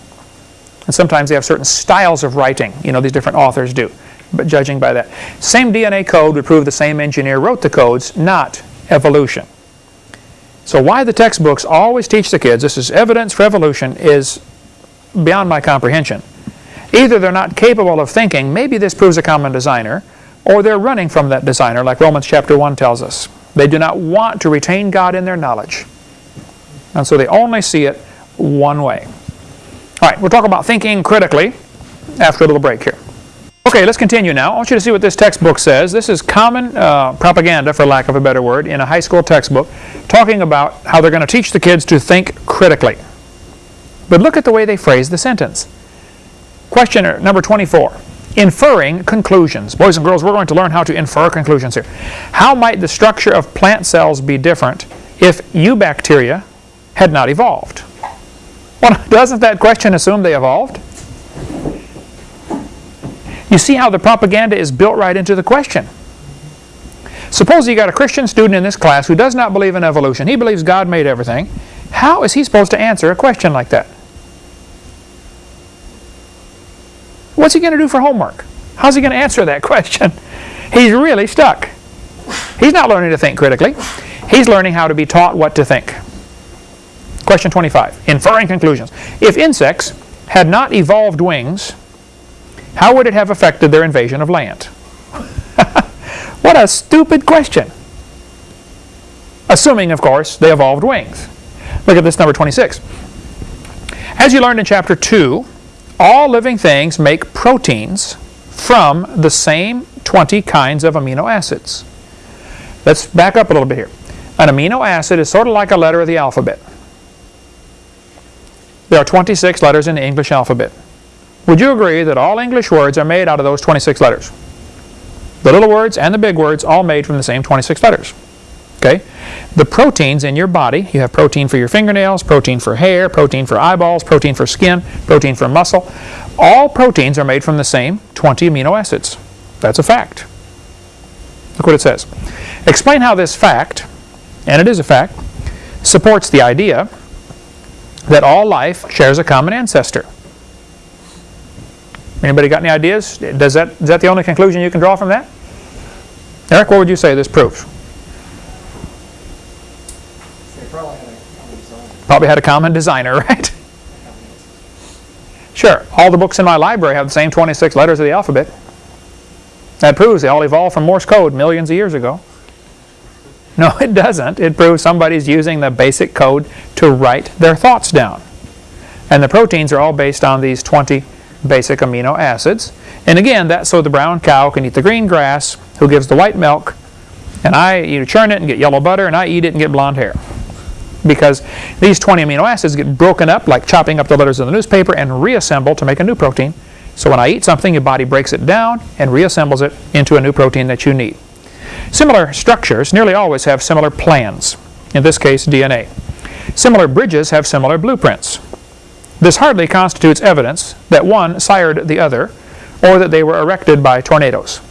And sometimes they have certain styles of writing, you know, these different authors do, but judging by that. Same DNA code would prove the same engineer wrote the codes, not evolution. So why the textbooks always teach the kids this is evidence for evolution is beyond my comprehension. Either they're not capable of thinking, maybe this proves a common designer, or they're running from that designer, like Romans chapter 1 tells us. They do not want to retain God in their knowledge. And so they only see it one way. All right, we'll talk about thinking critically after a little break here. Okay, let's continue now. I want you to see what this textbook says. This is common uh, propaganda, for lack of a better word, in a high school textbook, talking about how they're going to teach the kids to think critically. But look at the way they phrase the sentence. Question number 24. Inferring conclusions. Boys and girls, we're going to learn how to infer conclusions here. How might the structure of plant cells be different if eubacteria had not evolved? Well, doesn't that question assume they evolved? You see how the propaganda is built right into the question. Suppose you got a Christian student in this class who does not believe in evolution. He believes God made everything. How is he supposed to answer a question like that? What's he going to do for homework? How's he going to answer that question? He's really stuck. He's not learning to think critically. He's learning how to be taught what to think. Question 25. Inferring conclusions. If insects had not evolved wings, how would it have affected their invasion of land? what a stupid question. Assuming, of course, they evolved wings. Look at this number 26. As you learned in chapter 2, all living things make proteins from the same 20 kinds of amino acids. Let's back up a little bit here. An amino acid is sort of like a letter of the alphabet. There are 26 letters in the English alphabet. Would you agree that all English words are made out of those 26 letters? The little words and the big words all made from the same 26 letters. Okay? The proteins in your body, you have protein for your fingernails, protein for hair, protein for eyeballs, protein for skin, protein for muscle. All proteins are made from the same 20 amino acids. That's a fact. Look what it says. Explain how this fact, and it is a fact, supports the idea that all life shares a common ancestor. Anybody got any ideas? Does that, is that the only conclusion you can draw from that? Eric, what would you say this proves? Probably had a common designer, right? Sure, all the books in my library have the same 26 letters of the alphabet. That proves they all evolved from Morse code millions of years ago. No, it doesn't. It proves somebody's using the basic code to write their thoughts down. And the proteins are all based on these 20 basic amino acids. And again, that's so the brown cow can eat the green grass, who gives the white milk, and I you churn it and get yellow butter, and I eat it and get blonde hair. Because these 20 amino acids get broken up like chopping up the letters in the newspaper and reassembled to make a new protein. So when I eat something, your body breaks it down and reassembles it into a new protein that you need. Similar structures nearly always have similar plans, in this case DNA. Similar bridges have similar blueprints. This hardly constitutes evidence that one sired the other or that they were erected by tornadoes.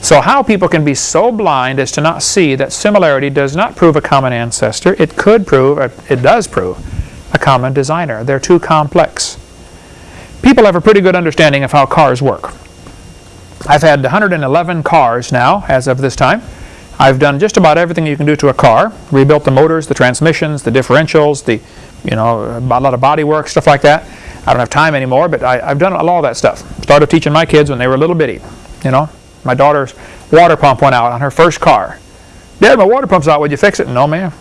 So how people can be so blind as to not see that similarity does not prove a common ancestor, it could prove, it does prove, a common designer. They're too complex. People have a pretty good understanding of how cars work. I've had 111 cars now as of this time. I've done just about everything you can do to a car. Rebuilt the motors, the transmissions, the differentials, the, you know, a lot of body work, stuff like that. I don't have time anymore, but I, have done a lot of that stuff. Started teaching my kids when they were little bitty. You know, my daughter's water pump went out on her first car. Dad, my water pump's out. Would you fix it? No, ma'am.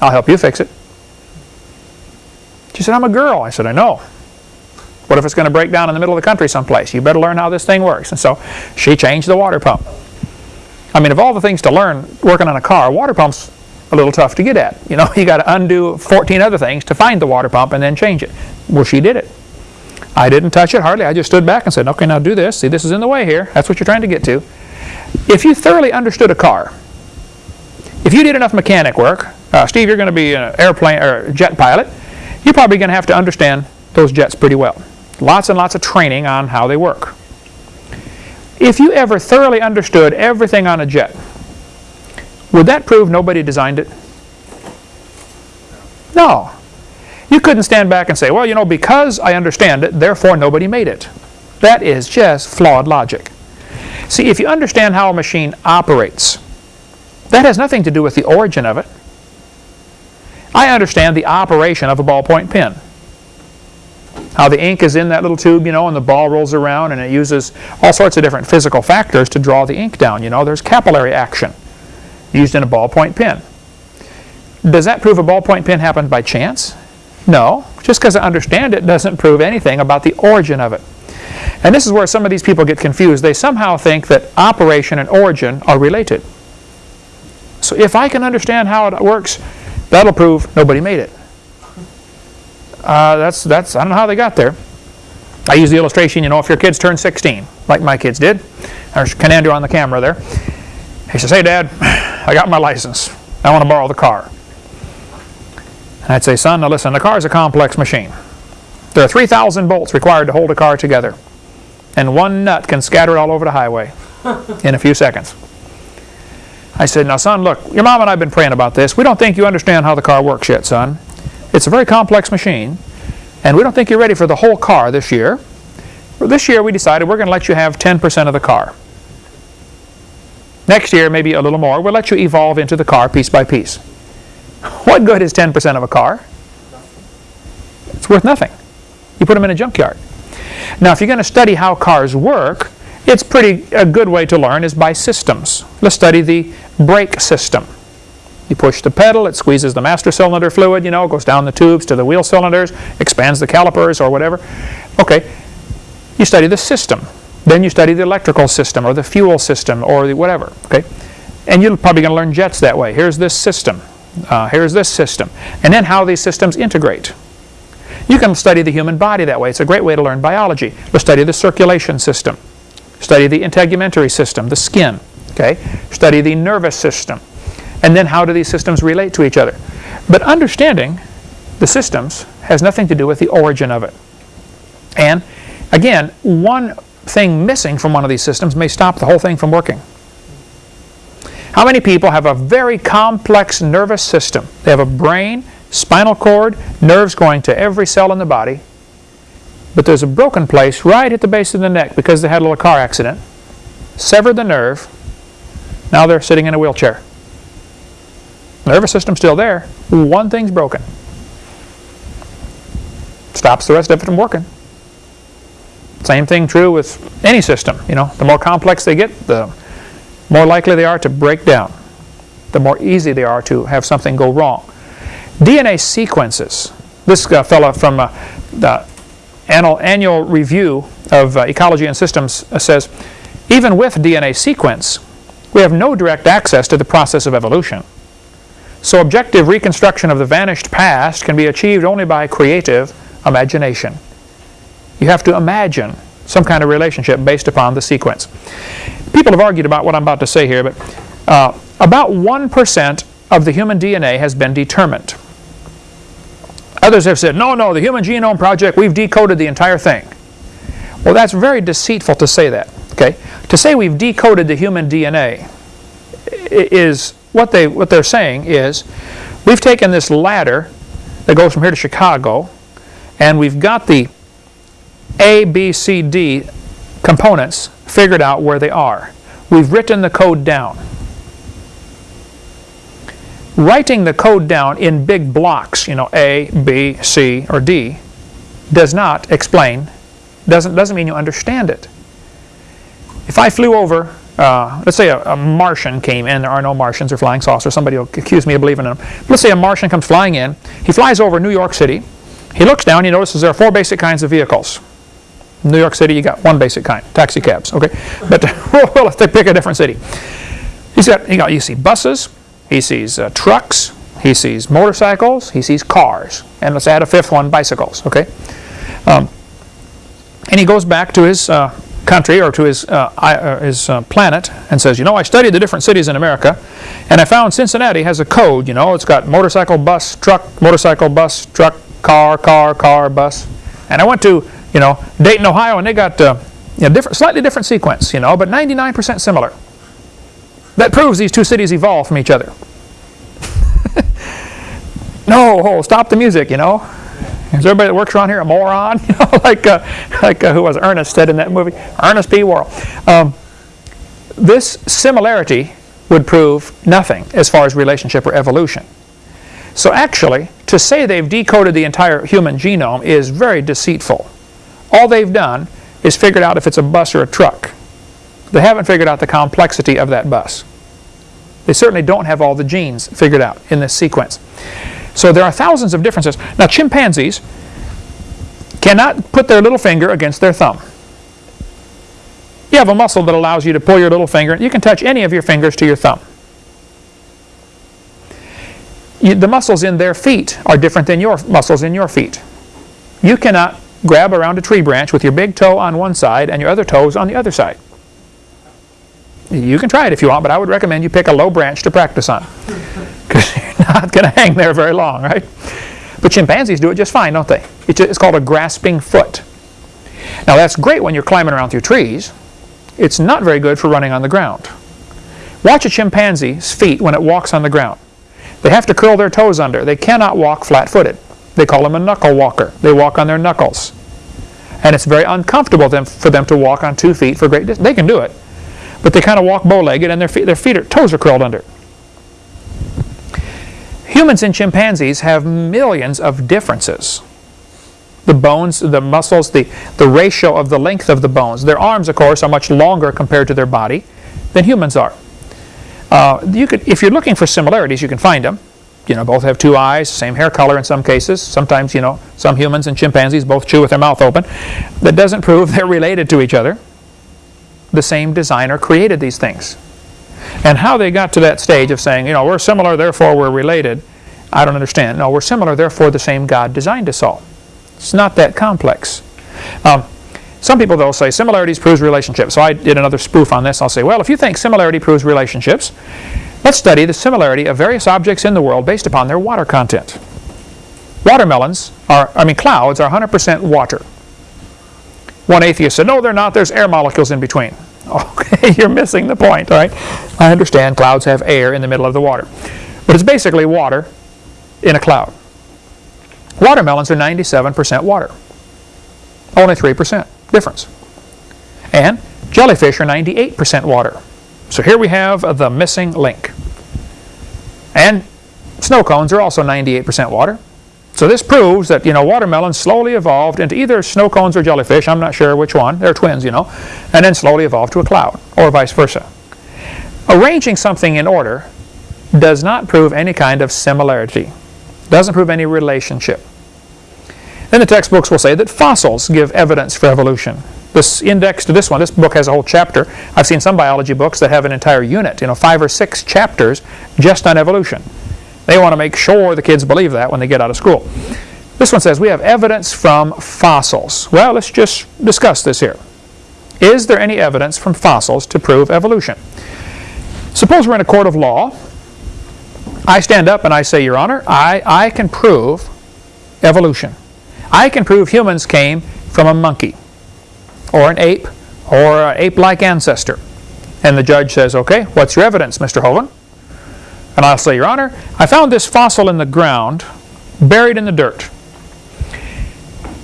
I'll help you fix it. She said, I'm a girl. I said, I know. What if it's going to break down in the middle of the country someplace? You better learn how this thing works. And so she changed the water pump. I mean, of all the things to learn working on a car, water pump's a little tough to get at. You know, you got to undo 14 other things to find the water pump and then change it. Well, she did it. I didn't touch it hardly. I just stood back and said, okay, now do this. See, this is in the way here. That's what you're trying to get to. If you thoroughly understood a car, if you did enough mechanic work, uh, Steve, you're going to be an airplane or jet pilot, you're probably going to have to understand those jets pretty well. Lots and lots of training on how they work. If you ever thoroughly understood everything on a jet, would that prove nobody designed it? No. You couldn't stand back and say, well, you know, because I understand it, therefore nobody made it. That is just flawed logic. See, if you understand how a machine operates, that has nothing to do with the origin of it. I understand the operation of a ballpoint pen how the ink is in that little tube, you know, and the ball rolls around and it uses all sorts of different physical factors to draw the ink down, you know. There's capillary action used in a ballpoint pen. Does that prove a ballpoint pen happened by chance? No. Just because I understand it doesn't prove anything about the origin of it. And this is where some of these people get confused. They somehow think that operation and origin are related. So if I can understand how it works, that'll prove nobody made it. Uh, that's, that's, I don't know how they got there. I use the illustration, you know, if your kids turn 16, like my kids did. There's Canando on the camera there. He says, hey, Dad, I got my license. I want to borrow the car. And I'd say, son, now listen, the car is a complex machine. There are 3,000 bolts required to hold a car together. And one nut can scatter it all over the highway in a few seconds. I said, now son, look, your mom and I have been praying about this. We don't think you understand how the car works yet, son. It's a very complex machine, and we don't think you're ready for the whole car this year. This year we decided we're going to let you have 10% of the car. Next year, maybe a little more, we'll let you evolve into the car piece by piece. What good is 10% of a car? It's worth nothing. You put them in a junkyard. Now, if you're going to study how cars work, it's pretty a good way to learn is by systems. Let's study the brake system. You push the pedal, it squeezes the master cylinder fluid, you know, goes down the tubes to the wheel cylinders, expands the calipers or whatever. Okay, you study the system. Then you study the electrical system or the fuel system or the whatever. Okay, and you're probably going to learn jets that way. Here's this system. Uh, here's this system. And then how these systems integrate. You can study the human body that way. It's a great way to learn biology. Let's study the circulation system. Study the integumentary system, the skin. Okay? Study the nervous system. And then how do these systems relate to each other? But understanding the systems has nothing to do with the origin of it. And again, one thing missing from one of these systems may stop the whole thing from working. How many people have a very complex nervous system? They have a brain, spinal cord, nerves going to every cell in the body, but there's a broken place right at the base of the neck because they had a little car accident, severed the nerve, now they're sitting in a wheelchair. Nervous system's still there, one thing's broken. Stops the rest of it from working. Same thing true with any system. You know, the more complex they get, the more likely they are to break down. The more easy they are to have something go wrong. DNA sequences. This uh, fellow from uh, the annual, annual review of uh, ecology and systems uh, says, even with DNA sequence, we have no direct access to the process of evolution. So objective reconstruction of the vanished past can be achieved only by creative imagination. You have to imagine some kind of relationship based upon the sequence. People have argued about what I'm about to say here, but uh, about 1% of the human DNA has been determined. Others have said, no, no, the Human Genome Project, we've decoded the entire thing. Well, that's very deceitful to say that. Okay, To say we've decoded the human DNA is, what, they, what they're saying is, we've taken this ladder that goes from here to Chicago, and we've got the A, B, C, D components figured out where they are. We've written the code down writing the code down in big blocks, you know, A, B, C, or D, does not explain, doesn't, doesn't mean you understand it. If I flew over, uh, let's say a, a, Martian came in, there are no Martians or flying saucers, somebody will accuse me of believing in them. Let's say a Martian comes flying in, he flies over New York City, he looks down, he notices there are four basic kinds of vehicles. In New York City, you got one basic kind, taxi cabs, okay? But well, if they pick a different city. He's got, you, got, you see buses, he sees uh, trucks, he sees motorcycles, he sees cars, and let's add a fifth one, bicycles, okay? Um, and he goes back to his uh, country or to his, uh, uh his uh, planet and says, you know, I studied the different cities in America, and I found Cincinnati has a code, you know, it's got motorcycle, bus, truck, motorcycle, bus, truck, car, car, car, bus. And I went to, you know, Dayton, Ohio, and they got uh, you know, different, slightly different sequence, you know, but 99% similar. That proves these two cities evolved from each other. no, oh, stop the music, you know. Is everybody that works around here a moron? You know, like uh, like uh, who was Ernest said in that movie, Ernest P. Worrell. Um, this similarity would prove nothing as far as relationship or evolution. So actually, to say they've decoded the entire human genome is very deceitful. All they've done is figured out if it's a bus or a truck. They haven't figured out the complexity of that bus. They certainly don't have all the genes figured out in this sequence. So there are thousands of differences. Now chimpanzees cannot put their little finger against their thumb. You have a muscle that allows you to pull your little finger. You can touch any of your fingers to your thumb. You, the muscles in their feet are different than your muscles in your feet. You cannot grab around a tree branch with your big toe on one side and your other toes on the other side. You can try it if you want, but I would recommend you pick a low branch to practice on. Because you're not going to hang there very long, right? But chimpanzees do it just fine, don't they? It's called a grasping foot. Now that's great when you're climbing around through trees. It's not very good for running on the ground. Watch a chimpanzee's feet when it walks on the ground. They have to curl their toes under. They cannot walk flat-footed. They call them a knuckle walker. They walk on their knuckles. And it's very uncomfortable them, for them to walk on two feet for great distance. They can do it, but they kind of walk bow-legged and their feet, their feet are, toes are curled under. Humans and chimpanzees have millions of differences. The bones, the muscles, the, the ratio of the length of the bones. Their arms, of course, are much longer compared to their body than humans are. Uh, you could, if you're looking for similarities, you can find them. You know, both have two eyes, same hair color in some cases. Sometimes, you know, some humans and chimpanzees both chew with their mouth open. That doesn't prove they're related to each other. The same designer created these things. And how they got to that stage of saying, you know, we're similar, therefore we're related, I don't understand. No, we're similar, therefore the same God designed us all. It's not that complex. Um, some people, though, say similarities proves relationships. So I did another spoof on this. I'll say, well, if you think similarity proves relationships, let's study the similarity of various objects in the world based upon their water content. Watermelons are, I mean, clouds are 100% water. One atheist said, no, they're not. There's air molecules in between. Okay, you're missing the point, right? I understand clouds have air in the middle of the water. But it's basically water in a cloud. Watermelons are 97% water. Only 3% difference. And jellyfish are 98% water. So here we have the missing link. And snow cones are also 98% water. So this proves that, you know, watermelons slowly evolved into either snow cones or jellyfish, I'm not sure which one, they're twins, you know, and then slowly evolved to a cloud, or vice versa. Arranging something in order does not prove any kind of similarity, doesn't prove any relationship. Then the textbooks will say that fossils give evidence for evolution. This index to this one, this book has a whole chapter. I've seen some biology books that have an entire unit, you know, five or six chapters just on evolution. They want to make sure the kids believe that when they get out of school. This one says we have evidence from fossils. Well, let's just discuss this here. Is there any evidence from fossils to prove evolution? Suppose we're in a court of law. I stand up and I say, Your Honor, I, I can prove evolution. I can prove humans came from a monkey or an ape or an ape-like ancestor. And the judge says, okay, what's your evidence, Mr. Hovind? And I'll say, Your Honor, I found this fossil in the ground, buried in the dirt.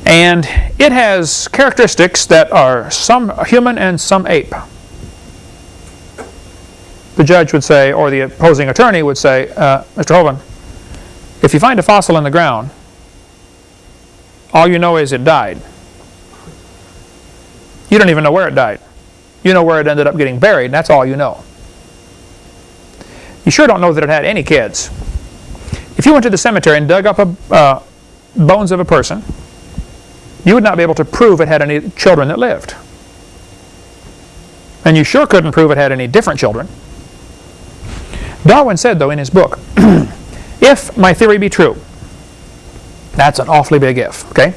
And it has characteristics that are some human and some ape. The judge would say, or the opposing attorney would say, uh, Mr. Hovind, if you find a fossil in the ground, all you know is it died. You don't even know where it died. You know where it ended up getting buried, and that's all you know. You sure don't know that it had any kids. If you went to the cemetery and dug up a, uh, bones of a person, you would not be able to prove it had any children that lived. And you sure couldn't prove it had any different children. Darwin said, though, in his book, if my theory be true, that's an awfully big if, okay?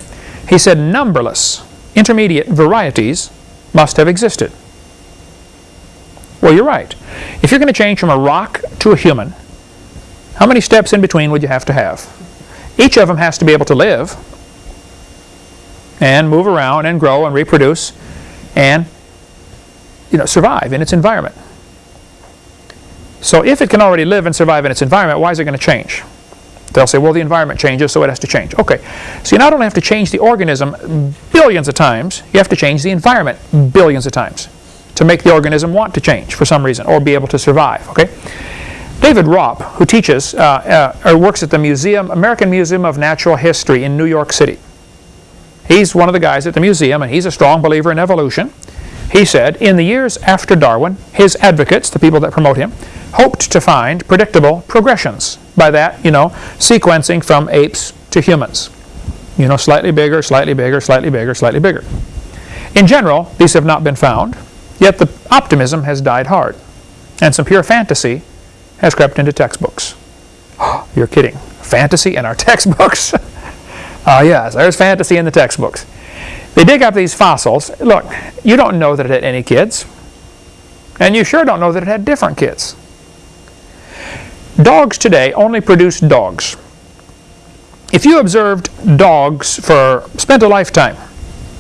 He said numberless intermediate varieties must have existed. Well, you're right. If you're going to change from a rock to a human, how many steps in between would you have to have? Each of them has to be able to live and move around and grow and reproduce and you know, survive in its environment. So if it can already live and survive in its environment, why is it going to change? They'll say, well, the environment changes, so it has to change. Okay, so you not only have to change the organism billions of times, you have to change the environment billions of times to make the organism want to change for some reason or be able to survive. Okay, David Raup, who teaches uh, uh, or works at the museum, American Museum of Natural History in New York City. He's one of the guys at the museum, and he's a strong believer in evolution. He said, in the years after Darwin, his advocates, the people that promote him, hoped to find predictable progressions. By that, you know, sequencing from apes to humans. You know, slightly bigger, slightly bigger, slightly bigger, slightly bigger. In general, these have not been found, yet the optimism has died hard, and some pure fantasy has crept into textbooks. You're kidding. Fantasy in our textbooks? Ah, uh, yes, there's fantasy in the textbooks. They dig up these fossils. Look, you don't know that it had any kids. And you sure don't know that it had different kids. Dogs today only produce dogs. If you observed dogs for, spent a lifetime,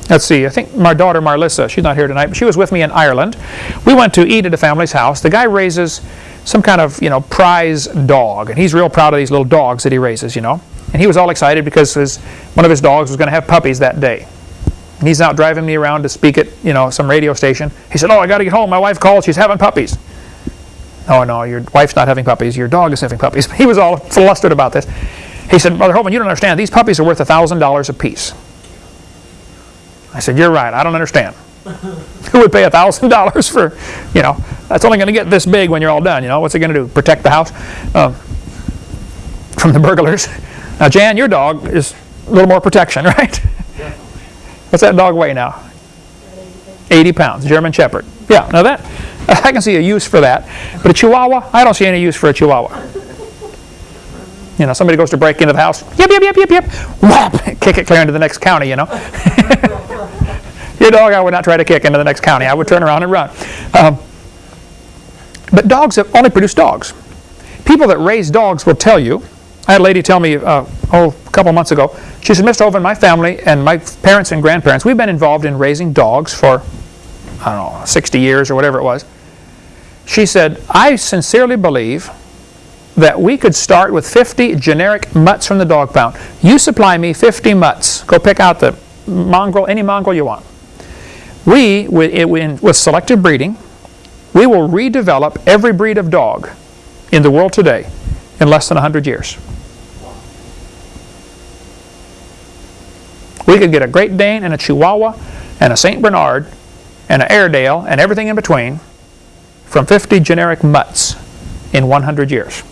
let's see, I think my daughter Marlissa, she's not here tonight, but she was with me in Ireland. We went to eat at a family's house. The guy raises some kind of, you know, prize dog, and he's real proud of these little dogs that he raises, you know. And he was all excited because his, one of his dogs was going to have puppies that day. And he's out driving me around to speak at, you know, some radio station. He said, oh, I got to get home. My wife called. She's having puppies. Oh, no, your wife's not having puppies. Your dog is having puppies. He was all flustered about this. He said, Brother Holman, you don't understand. These puppies are worth $1,000 a piece. I said, you're right. I don't understand. Who would pay $1,000 for, you know, that's only going to get this big when you're all done. You know, what's it going to do? Protect the house um, from the burglars? Now, Jan, your dog is a little more protection, right? What's that dog weigh now? 80 pounds, German Shepherd. Yeah, now that, I can see a use for that. But a Chihuahua, I don't see any use for a Chihuahua. You know, somebody goes to break into the house, yep, yep, yep, yep, yep, whap, kick it clear into the next county, you know. Your dog I would not try to kick into the next county. I would turn around and run. Um, but dogs have only produce dogs. People that raise dogs will tell you. I had a lady tell me, uh, oh, a couple months ago, she said, Mr. Hovind, my family and my parents and grandparents, we've been involved in raising dogs for, I don't know, 60 years or whatever it was. She said, I sincerely believe that we could start with 50 generic mutts from the dog pound. You supply me 50 mutts. Go pick out the mongrel, any mongrel you want. We, with, selective breeding, we will redevelop every breed of dog in the world today in less than 100 years. We could get a Great Dane and a Chihuahua and a St. Bernard and an Airedale and everything in between from 50 generic mutts in 100 years.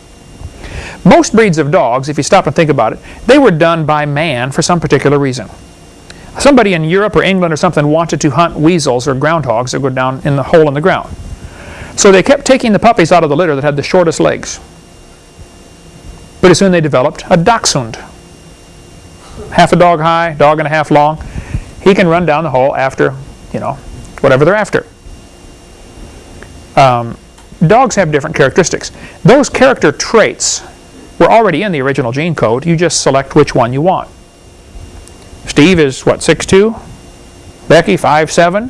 Most breeds of dogs, if you stop and think about it, they were done by man for some particular reason. Somebody in Europe or England or something wanted to hunt weasels or groundhogs that go down in the hole in the ground. So they kept taking the puppies out of the litter that had the shortest legs. Pretty soon they developed a dachshund. Half a dog high, dog and a half long. He can run down the hole after, you know, whatever they're after. Um, dogs have different characteristics. Those character traits were already in the original gene code. You just select which one you want. Steve is, what, 6'2"? Becky, 5'7"?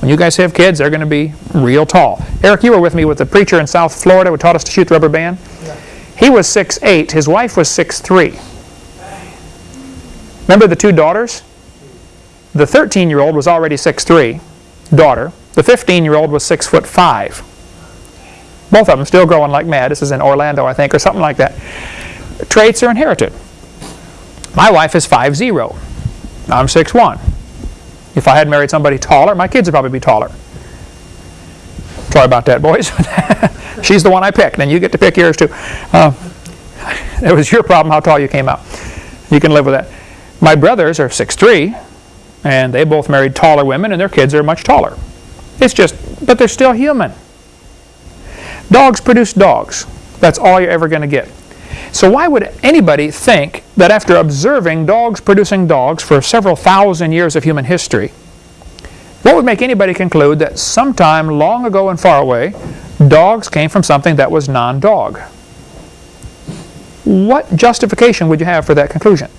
When you guys have kids, they're going to be real tall. Eric, you were with me with the preacher in South Florida who taught us to shoot the rubber band. Yeah. He was 6'8". His wife was 6'3". Remember the two daughters? The 13-year-old was already 6'3", daughter. The 15-year-old was 6 foot 5. Both of them still growing like mad. This is in Orlando, I think, or something like that. Traits are inherited. My wife is 5'0". I'm 6'1". If I had married somebody taller, my kids would probably be taller. Sorry about that, boys. She's the one I picked, and you get to pick yours too. Uh, it was your problem how tall you came out. You can live with that. My brothers are 6'3", and they both married taller women, and their kids are much taller. It's just, but they're still human. Dogs produce dogs. That's all you're ever going to get. So why would anybody think that after observing dogs producing dogs for several thousand years of human history, what would make anybody conclude that sometime long ago and far away, dogs came from something that was non-dog? What justification would you have for that conclusion?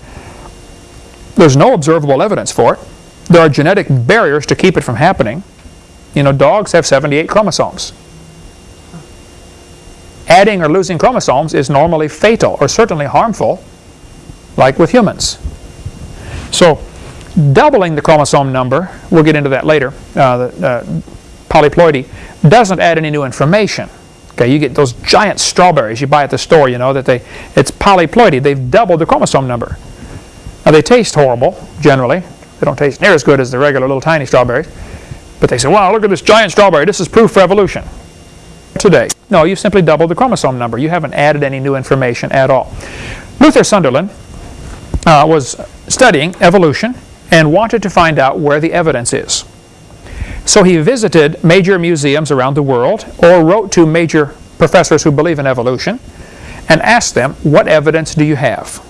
There's no observable evidence for it. There are genetic barriers to keep it from happening. You know, dogs have 78 chromosomes adding or losing chromosomes is normally fatal or certainly harmful, like with humans. So doubling the chromosome number, we'll get into that later, uh, uh, polyploidy, doesn't add any new information. Okay, you get those giant strawberries you buy at the store, you know, that they, it's polyploidy. They've doubled the chromosome number. Now they taste horrible, generally. They don't taste near as good as the regular little tiny strawberries. But they say, wow, look at this giant strawberry. This is proof for evolution today. No, you've simply doubled the chromosome number. You haven't added any new information at all. Luther Sunderland uh, was studying evolution and wanted to find out where the evidence is. So he visited major museums around the world or wrote to major professors who believe in evolution and asked them, what evidence do you have?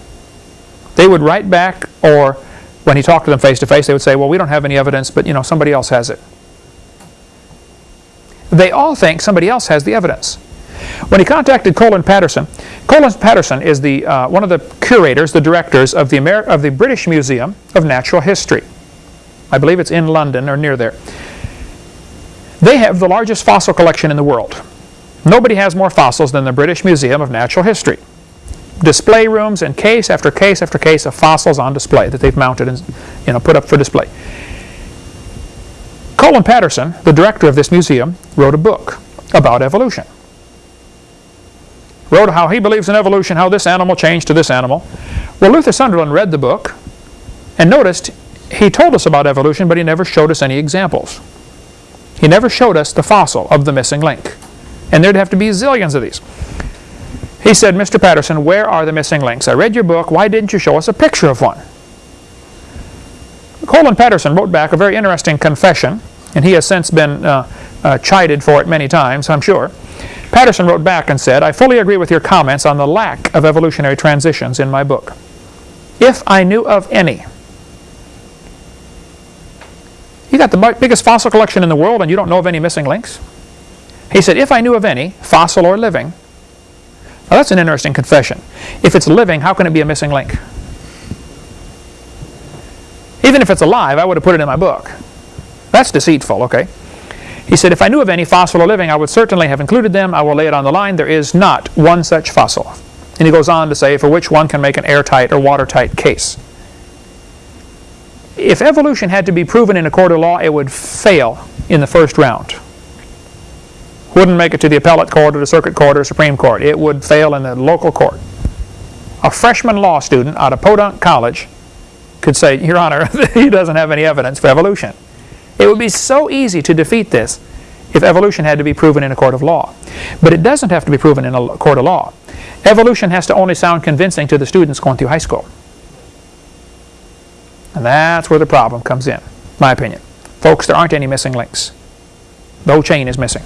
They would write back or when he talked to them face to face, they would say, well, we don't have any evidence, but you know, somebody else has it. They all think somebody else has the evidence. When he contacted Colin Patterson, Colin Patterson is the, uh, one of the curators, the directors of the, of the British Museum of Natural History. I believe it's in London or near there. They have the largest fossil collection in the world. Nobody has more fossils than the British Museum of Natural History. Display rooms and case after case after case of fossils on display that they've mounted and you know, put up for display. Colin Patterson, the director of this museum, wrote a book about evolution. Wrote how he believes in evolution, how this animal changed to this animal. Well, Luther Sunderland read the book and noticed he told us about evolution, but he never showed us any examples. He never showed us the fossil of the missing link. And there'd have to be zillions of these. He said, Mr. Patterson, where are the missing links? I read your book. Why didn't you show us a picture of one? Colin Patterson wrote back a very interesting confession, and he has since been uh, uh, chided for it many times, I'm sure. Patterson wrote back and said, I fully agree with your comments on the lack of evolutionary transitions in my book. If I knew of any, you got the biggest fossil collection in the world and you don't know of any missing links? He said, if I knew of any, fossil or living, now that's an interesting confession. If it's living, how can it be a missing link? Even if it's alive, I would have put it in my book. That's deceitful, okay? He said, if I knew of any fossil or living, I would certainly have included them. I will lay it on the line. There is not one such fossil. And he goes on to say, for which one can make an airtight or watertight case. If evolution had to be proven in a court of law, it would fail in the first round. Wouldn't make it to the appellate court or the circuit court or Supreme Court. It would fail in the local court. A freshman law student out of Podunk College could say, Your Honor, he doesn't have any evidence for evolution. It would be so easy to defeat this if evolution had to be proven in a court of law. But it doesn't have to be proven in a court of law. Evolution has to only sound convincing to the students going through high school. And that's where the problem comes in, my opinion. Folks, there aren't any missing links. The whole chain is missing.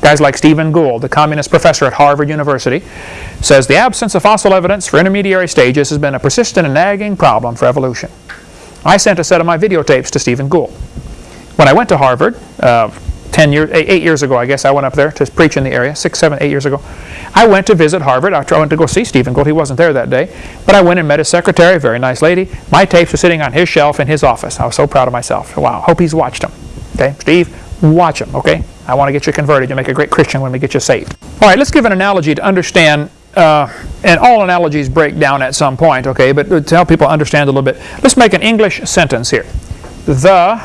Guys like Stephen Gould, the communist professor at Harvard University, says the absence of fossil evidence for intermediary stages has been a persistent and nagging problem for evolution. I sent a set of my videotapes to Stephen Gould. When I went to Harvard, uh, 10 years, eight years ago, I guess, I went up there to preach in the area, six, seven, eight years ago. I went to visit Harvard. I went to go see Stephen Gould. He wasn't there that day. But I went and met his secretary, very nice lady. My tapes were sitting on his shelf in his office. I was so proud of myself. Wow, hope he's watched them. Okay, Steve, watch them, okay? I want to get you converted. You'll make a great Christian when we get you saved. All right, let's give an analogy to understand, uh, and all analogies break down at some point, okay, but to help people understand a little bit, let's make an English sentence here. The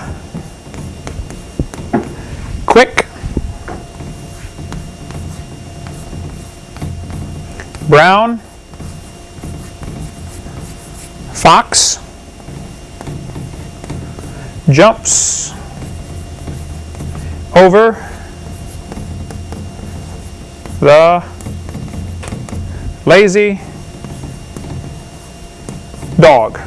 quick brown fox jumps over the lazy dog.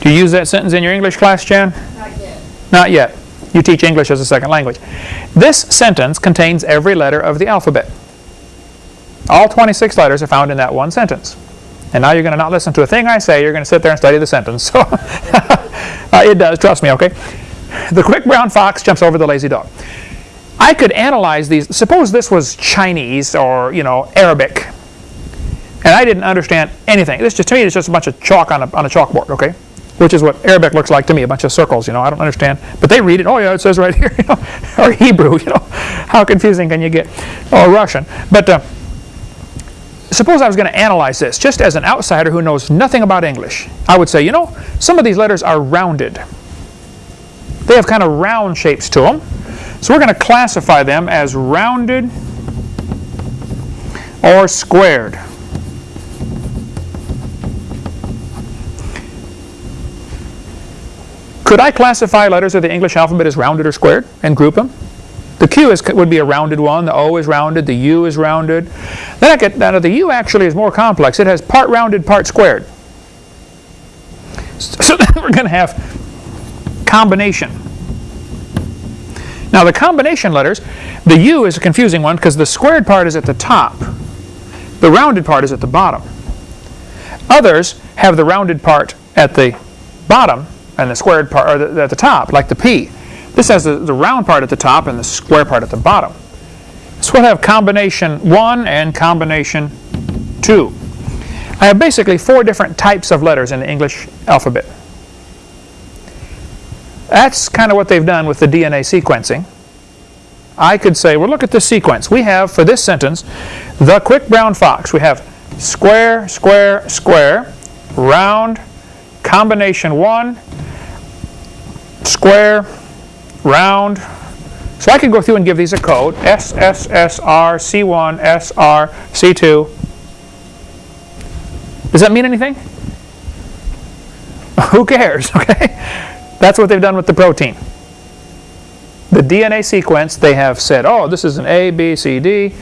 Do you use that sentence in your English class, Jan? Not yet. Not yet. You teach English as a second language. This sentence contains every letter of the alphabet. All 26 letters are found in that one sentence. And now you're going to not listen to a thing I say, you're going to sit there and study the sentence. So uh, it does, trust me, okay? The quick brown fox jumps over the lazy dog. I could analyze these. Suppose this was Chinese or, you know, Arabic. And I didn't understand anything. This just to me is just a bunch of chalk on a, on a chalkboard, okay? Which is what Arabic looks like to me, a bunch of circles, you know. I don't understand. But they read it. Oh, yeah, it says right here, you know. or Hebrew, you know. How confusing can you get? Or Russian. But uh, suppose I was going to analyze this just as an outsider who knows nothing about English. I would say, you know, some of these letters are rounded. They have kind of round shapes to them. So we're going to classify them as rounded or squared. Could I classify letters of the English alphabet as rounded or squared and group them? The Q is, would be a rounded one, the O is rounded, the U is rounded. Then I get, now the U actually is more complex. It has part rounded, part squared. So then we're going to have combination. Now the combination letters, the U is a confusing one because the squared part is at the top. The rounded part is at the bottom. Others have the rounded part at the bottom and the squared part the, at the top, like the P. This has the, the round part at the top and the square part at the bottom. So we'll have combination 1 and combination 2. I have basically four different types of letters in the English alphabet. That's kind of what they've done with the DNA sequencing. I could say, well, look at this sequence. We have, for this sentence, the quick brown fox. We have square, square, square, round, combination 1, square, round. So I could go through and give these a code, S, S, S, R, C1, S, R, C2. Does that mean anything? Who cares, okay? That's what they've done with the protein. The DNA sequence, they have said, oh, this is an A, B, C, D.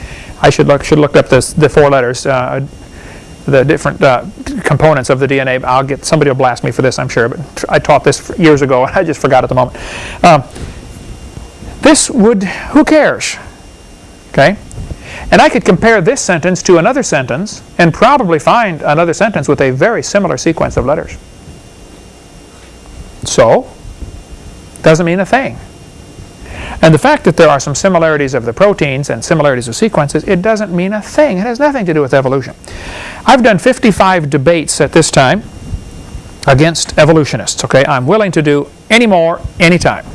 I should look should look up this, the four letters, uh, the different uh, components of the DNA. I'll get somebody will blast me for this, I'm sure, but I taught this years ago and I just forgot at the moment. Um, this would, who cares? Okay? And I could compare this sentence to another sentence and probably find another sentence with a very similar sequence of letters. So, doesn't mean a thing. And the fact that there are some similarities of the proteins and similarities of sequences, it doesn't mean a thing. It has nothing to do with evolution. I've done 55 debates at this time against evolutionists. Okay, I'm willing to do any more, anytime.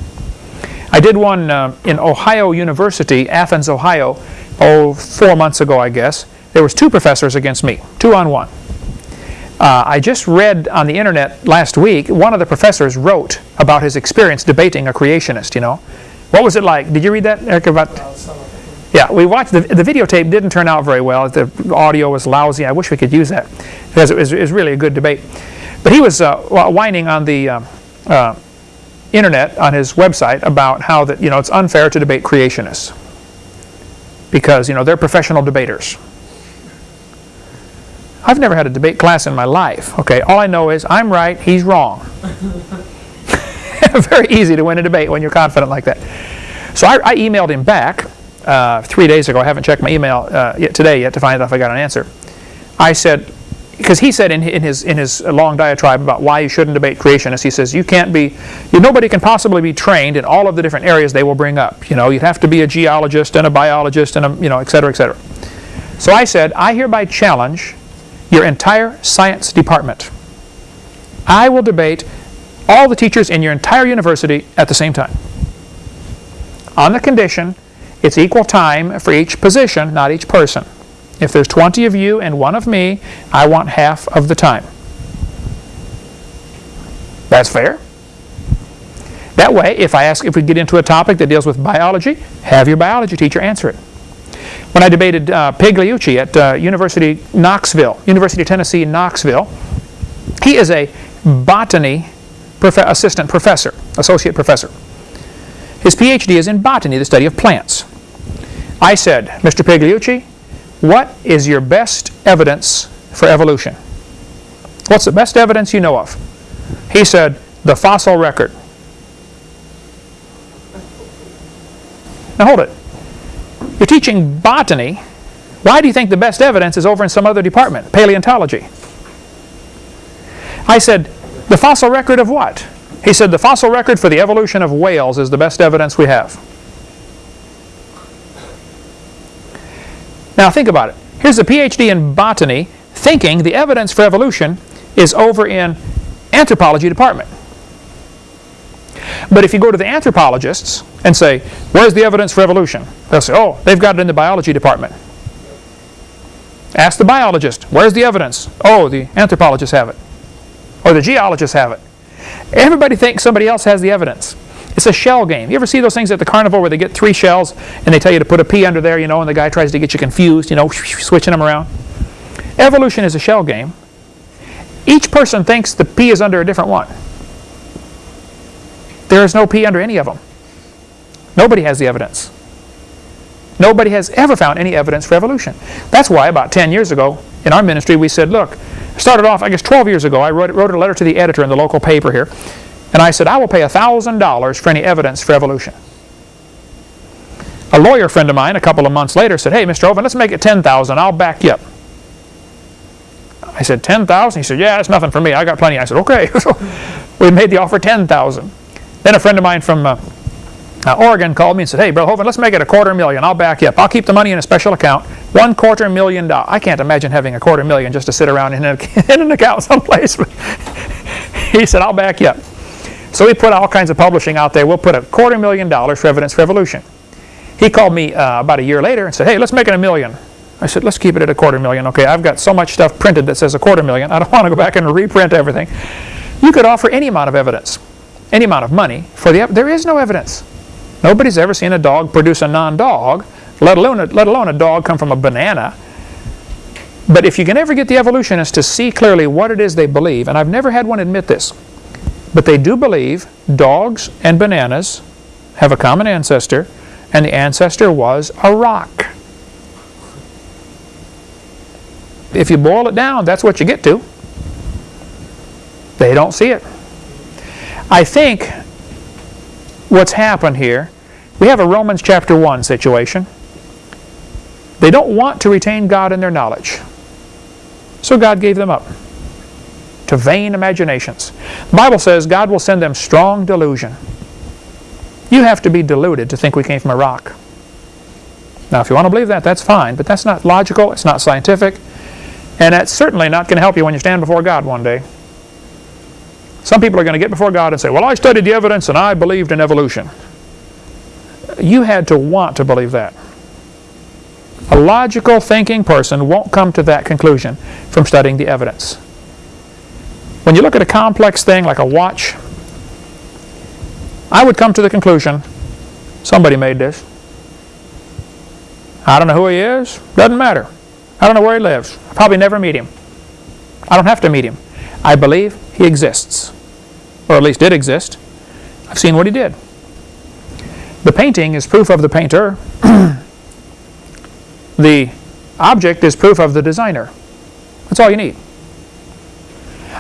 I did one uh, in Ohio University, Athens, Ohio, oh, four months ago, I guess. There was two professors against me, two on one. Uh, I just read on the internet last week, one of the professors wrote about his experience debating a creationist, you know. What was it like? Did you read that, Eric? About yeah, we watched the, the videotape didn't turn out very well. The audio was lousy. I wish we could use that because it was, it was really a good debate. But he was uh, whining on the um, uh, internet on his website about how that you know it's unfair to debate creationists because you know they're professional debaters. I've never had a debate class in my life. Okay, all I know is I'm right, he's wrong. Very easy to win a debate when you're confident like that. So I, I emailed him back uh, three days ago. I haven't checked my email uh, yet today yet to find out if I got an answer. I said, because he said in, in, his in his long diatribe about why you shouldn't debate creationists, he says you can't be, you, nobody can possibly be trained in all of the different areas they will bring up. You know, you'd have to be a geologist and a biologist and a, you know, et cetera, et cetera. So I said, I hereby challenge your entire science department. I will debate all the teachers in your entire university at the same time. On the condition, it's equal time for each position, not each person. If there's 20 of you and one of me, I want half of the time. That's fair. That way, if I ask, if we get into a topic that deals with biology, have your biology teacher answer it. When I debated uh, at uh, University Knoxville, University of Tennessee Knoxville, he is a botany prof assistant professor, associate professor. His PhD is in botany, the study of plants. I said, Mr. Pigliucci, what is your best evidence for evolution? What's the best evidence you know of? He said, the fossil record. Now hold it. You're teaching botany. Why do you think the best evidence is over in some other department, paleontology? I said, the fossil record of what? He said, the fossil record for the evolution of whales is the best evidence we have. Now think about it. Here's a PhD in botany thinking the evidence for evolution is over in anthropology department. But if you go to the anthropologists and say, where's the evidence for evolution? They'll say, oh, they've got it in the biology department. Ask the biologist, where's the evidence? Oh, the anthropologists have it. Or the geologists have it. Everybody thinks somebody else has the evidence. It's a shell game. You ever see those things at the carnival where they get three shells and they tell you to put a pea under there, you know, and the guy tries to get you confused, you know, switching them around? Evolution is a shell game. Each person thinks the pea is under a different one. There is no pea under any of them. Nobody has the evidence. Nobody has ever found any evidence for evolution. That's why about 10 years ago in our ministry we said, look, started off, I guess 12 years ago, I wrote, wrote a letter to the editor in the local paper here, and I said, I will pay $1,000 for any evidence for evolution. A lawyer friend of mine a couple of months later said, hey, Mr. Hovind, let's make it 10000 I'll back you up. I said, 10,000? He said, yeah, it's nothing for me. I got plenty. I said, okay. We made the offer 10,000. Then a friend of mine from uh, uh, Oregon called me and said, hey, Brother Hovind, let's make it a quarter million. I'll back you up. I'll keep the money in a special account. One quarter million dollars. I can't imagine having a quarter million just to sit around in, a, in an account someplace. he said, I'll back you up. So we put all kinds of publishing out there. We'll put a quarter million dollars for Evidence Revolution. He called me uh, about a year later and said, hey, let's make it a million. I said, let's keep it at a quarter million. Okay, I've got so much stuff printed that says a quarter million. I don't want to go back and reprint everything. You could offer any amount of evidence, any amount of money for the. There is no evidence. Nobody's ever seen a dog produce a non-dog, let alone a, let alone a dog come from a banana. But if you can ever get the evolutionists to see clearly what it is they believe, and I've never had one admit this, but they do believe dogs and bananas have a common ancestor, and the ancestor was a rock. If you boil it down, that's what you get to. They don't see it. I think what's happened here, we have a Romans chapter 1 situation. They don't want to retain God in their knowledge. So God gave them up to vain imaginations. The Bible says God will send them strong delusion. You have to be deluded to think we came from a rock. Now, if you want to believe that, that's fine, but that's not logical, it's not scientific, and that's certainly not going to help you when you stand before God one day. Some people are going to get before God and say, Well, I studied the evidence and I believed in evolution. You had to want to believe that. A logical thinking person won't come to that conclusion from studying the evidence. When you look at a complex thing like a watch, I would come to the conclusion somebody made this. I don't know who he is, doesn't matter. I don't know where he lives. I probably never meet him. I don't have to meet him. I believe he exists, or at least did exist. I've seen what he did. The painting is proof of the painter. the object is proof of the designer. That's all you need.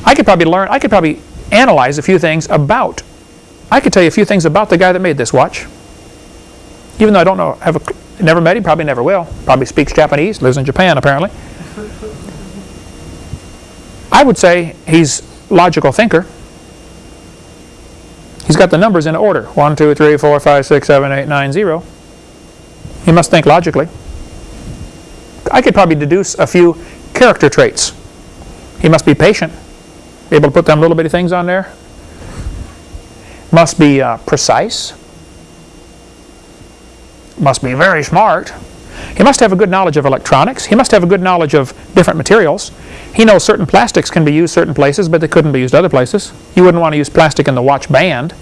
I could probably learn, I could probably analyze a few things about, I could tell you a few things about the guy that made this watch. Even though I don't know, have a, never met him, probably never will. Probably speaks Japanese, lives in Japan apparently. I would say he's logical thinker. He's got the numbers in order. 1, 2, 3, 4, 5, 6, 7, 8, 9, 0. He must think logically. I could probably deduce a few character traits. He must be patient, able to put them little bitty things on there. Must be uh, precise. Must be very smart. He must have a good knowledge of electronics. He must have a good knowledge of different materials. He knows certain plastics can be used certain places, but they couldn't be used other places. You wouldn't want to use plastic in the watch band.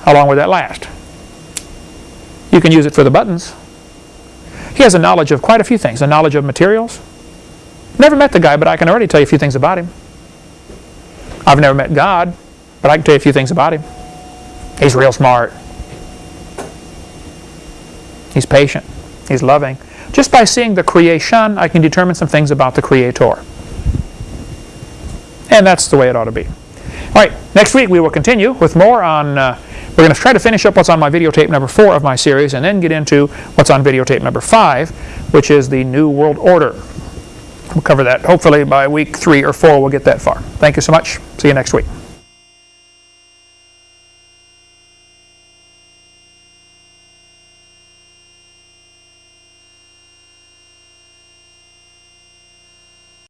How long would that last? You can use it for the buttons. He has a knowledge of quite a few things, a knowledge of materials. Never met the guy, but I can already tell you a few things about him. I've never met God, but I can tell you a few things about him. He's real smart. He's patient. He's loving. Just by seeing the creation, I can determine some things about the Creator. And that's the way it ought to be. All right, next week we will continue with more on, uh, we're going to try to finish up what's on my videotape number four of my series and then get into what's on videotape number five, which is the New World Order. We'll cover that hopefully by week three or four we'll get that far. Thank you so much. See you next week.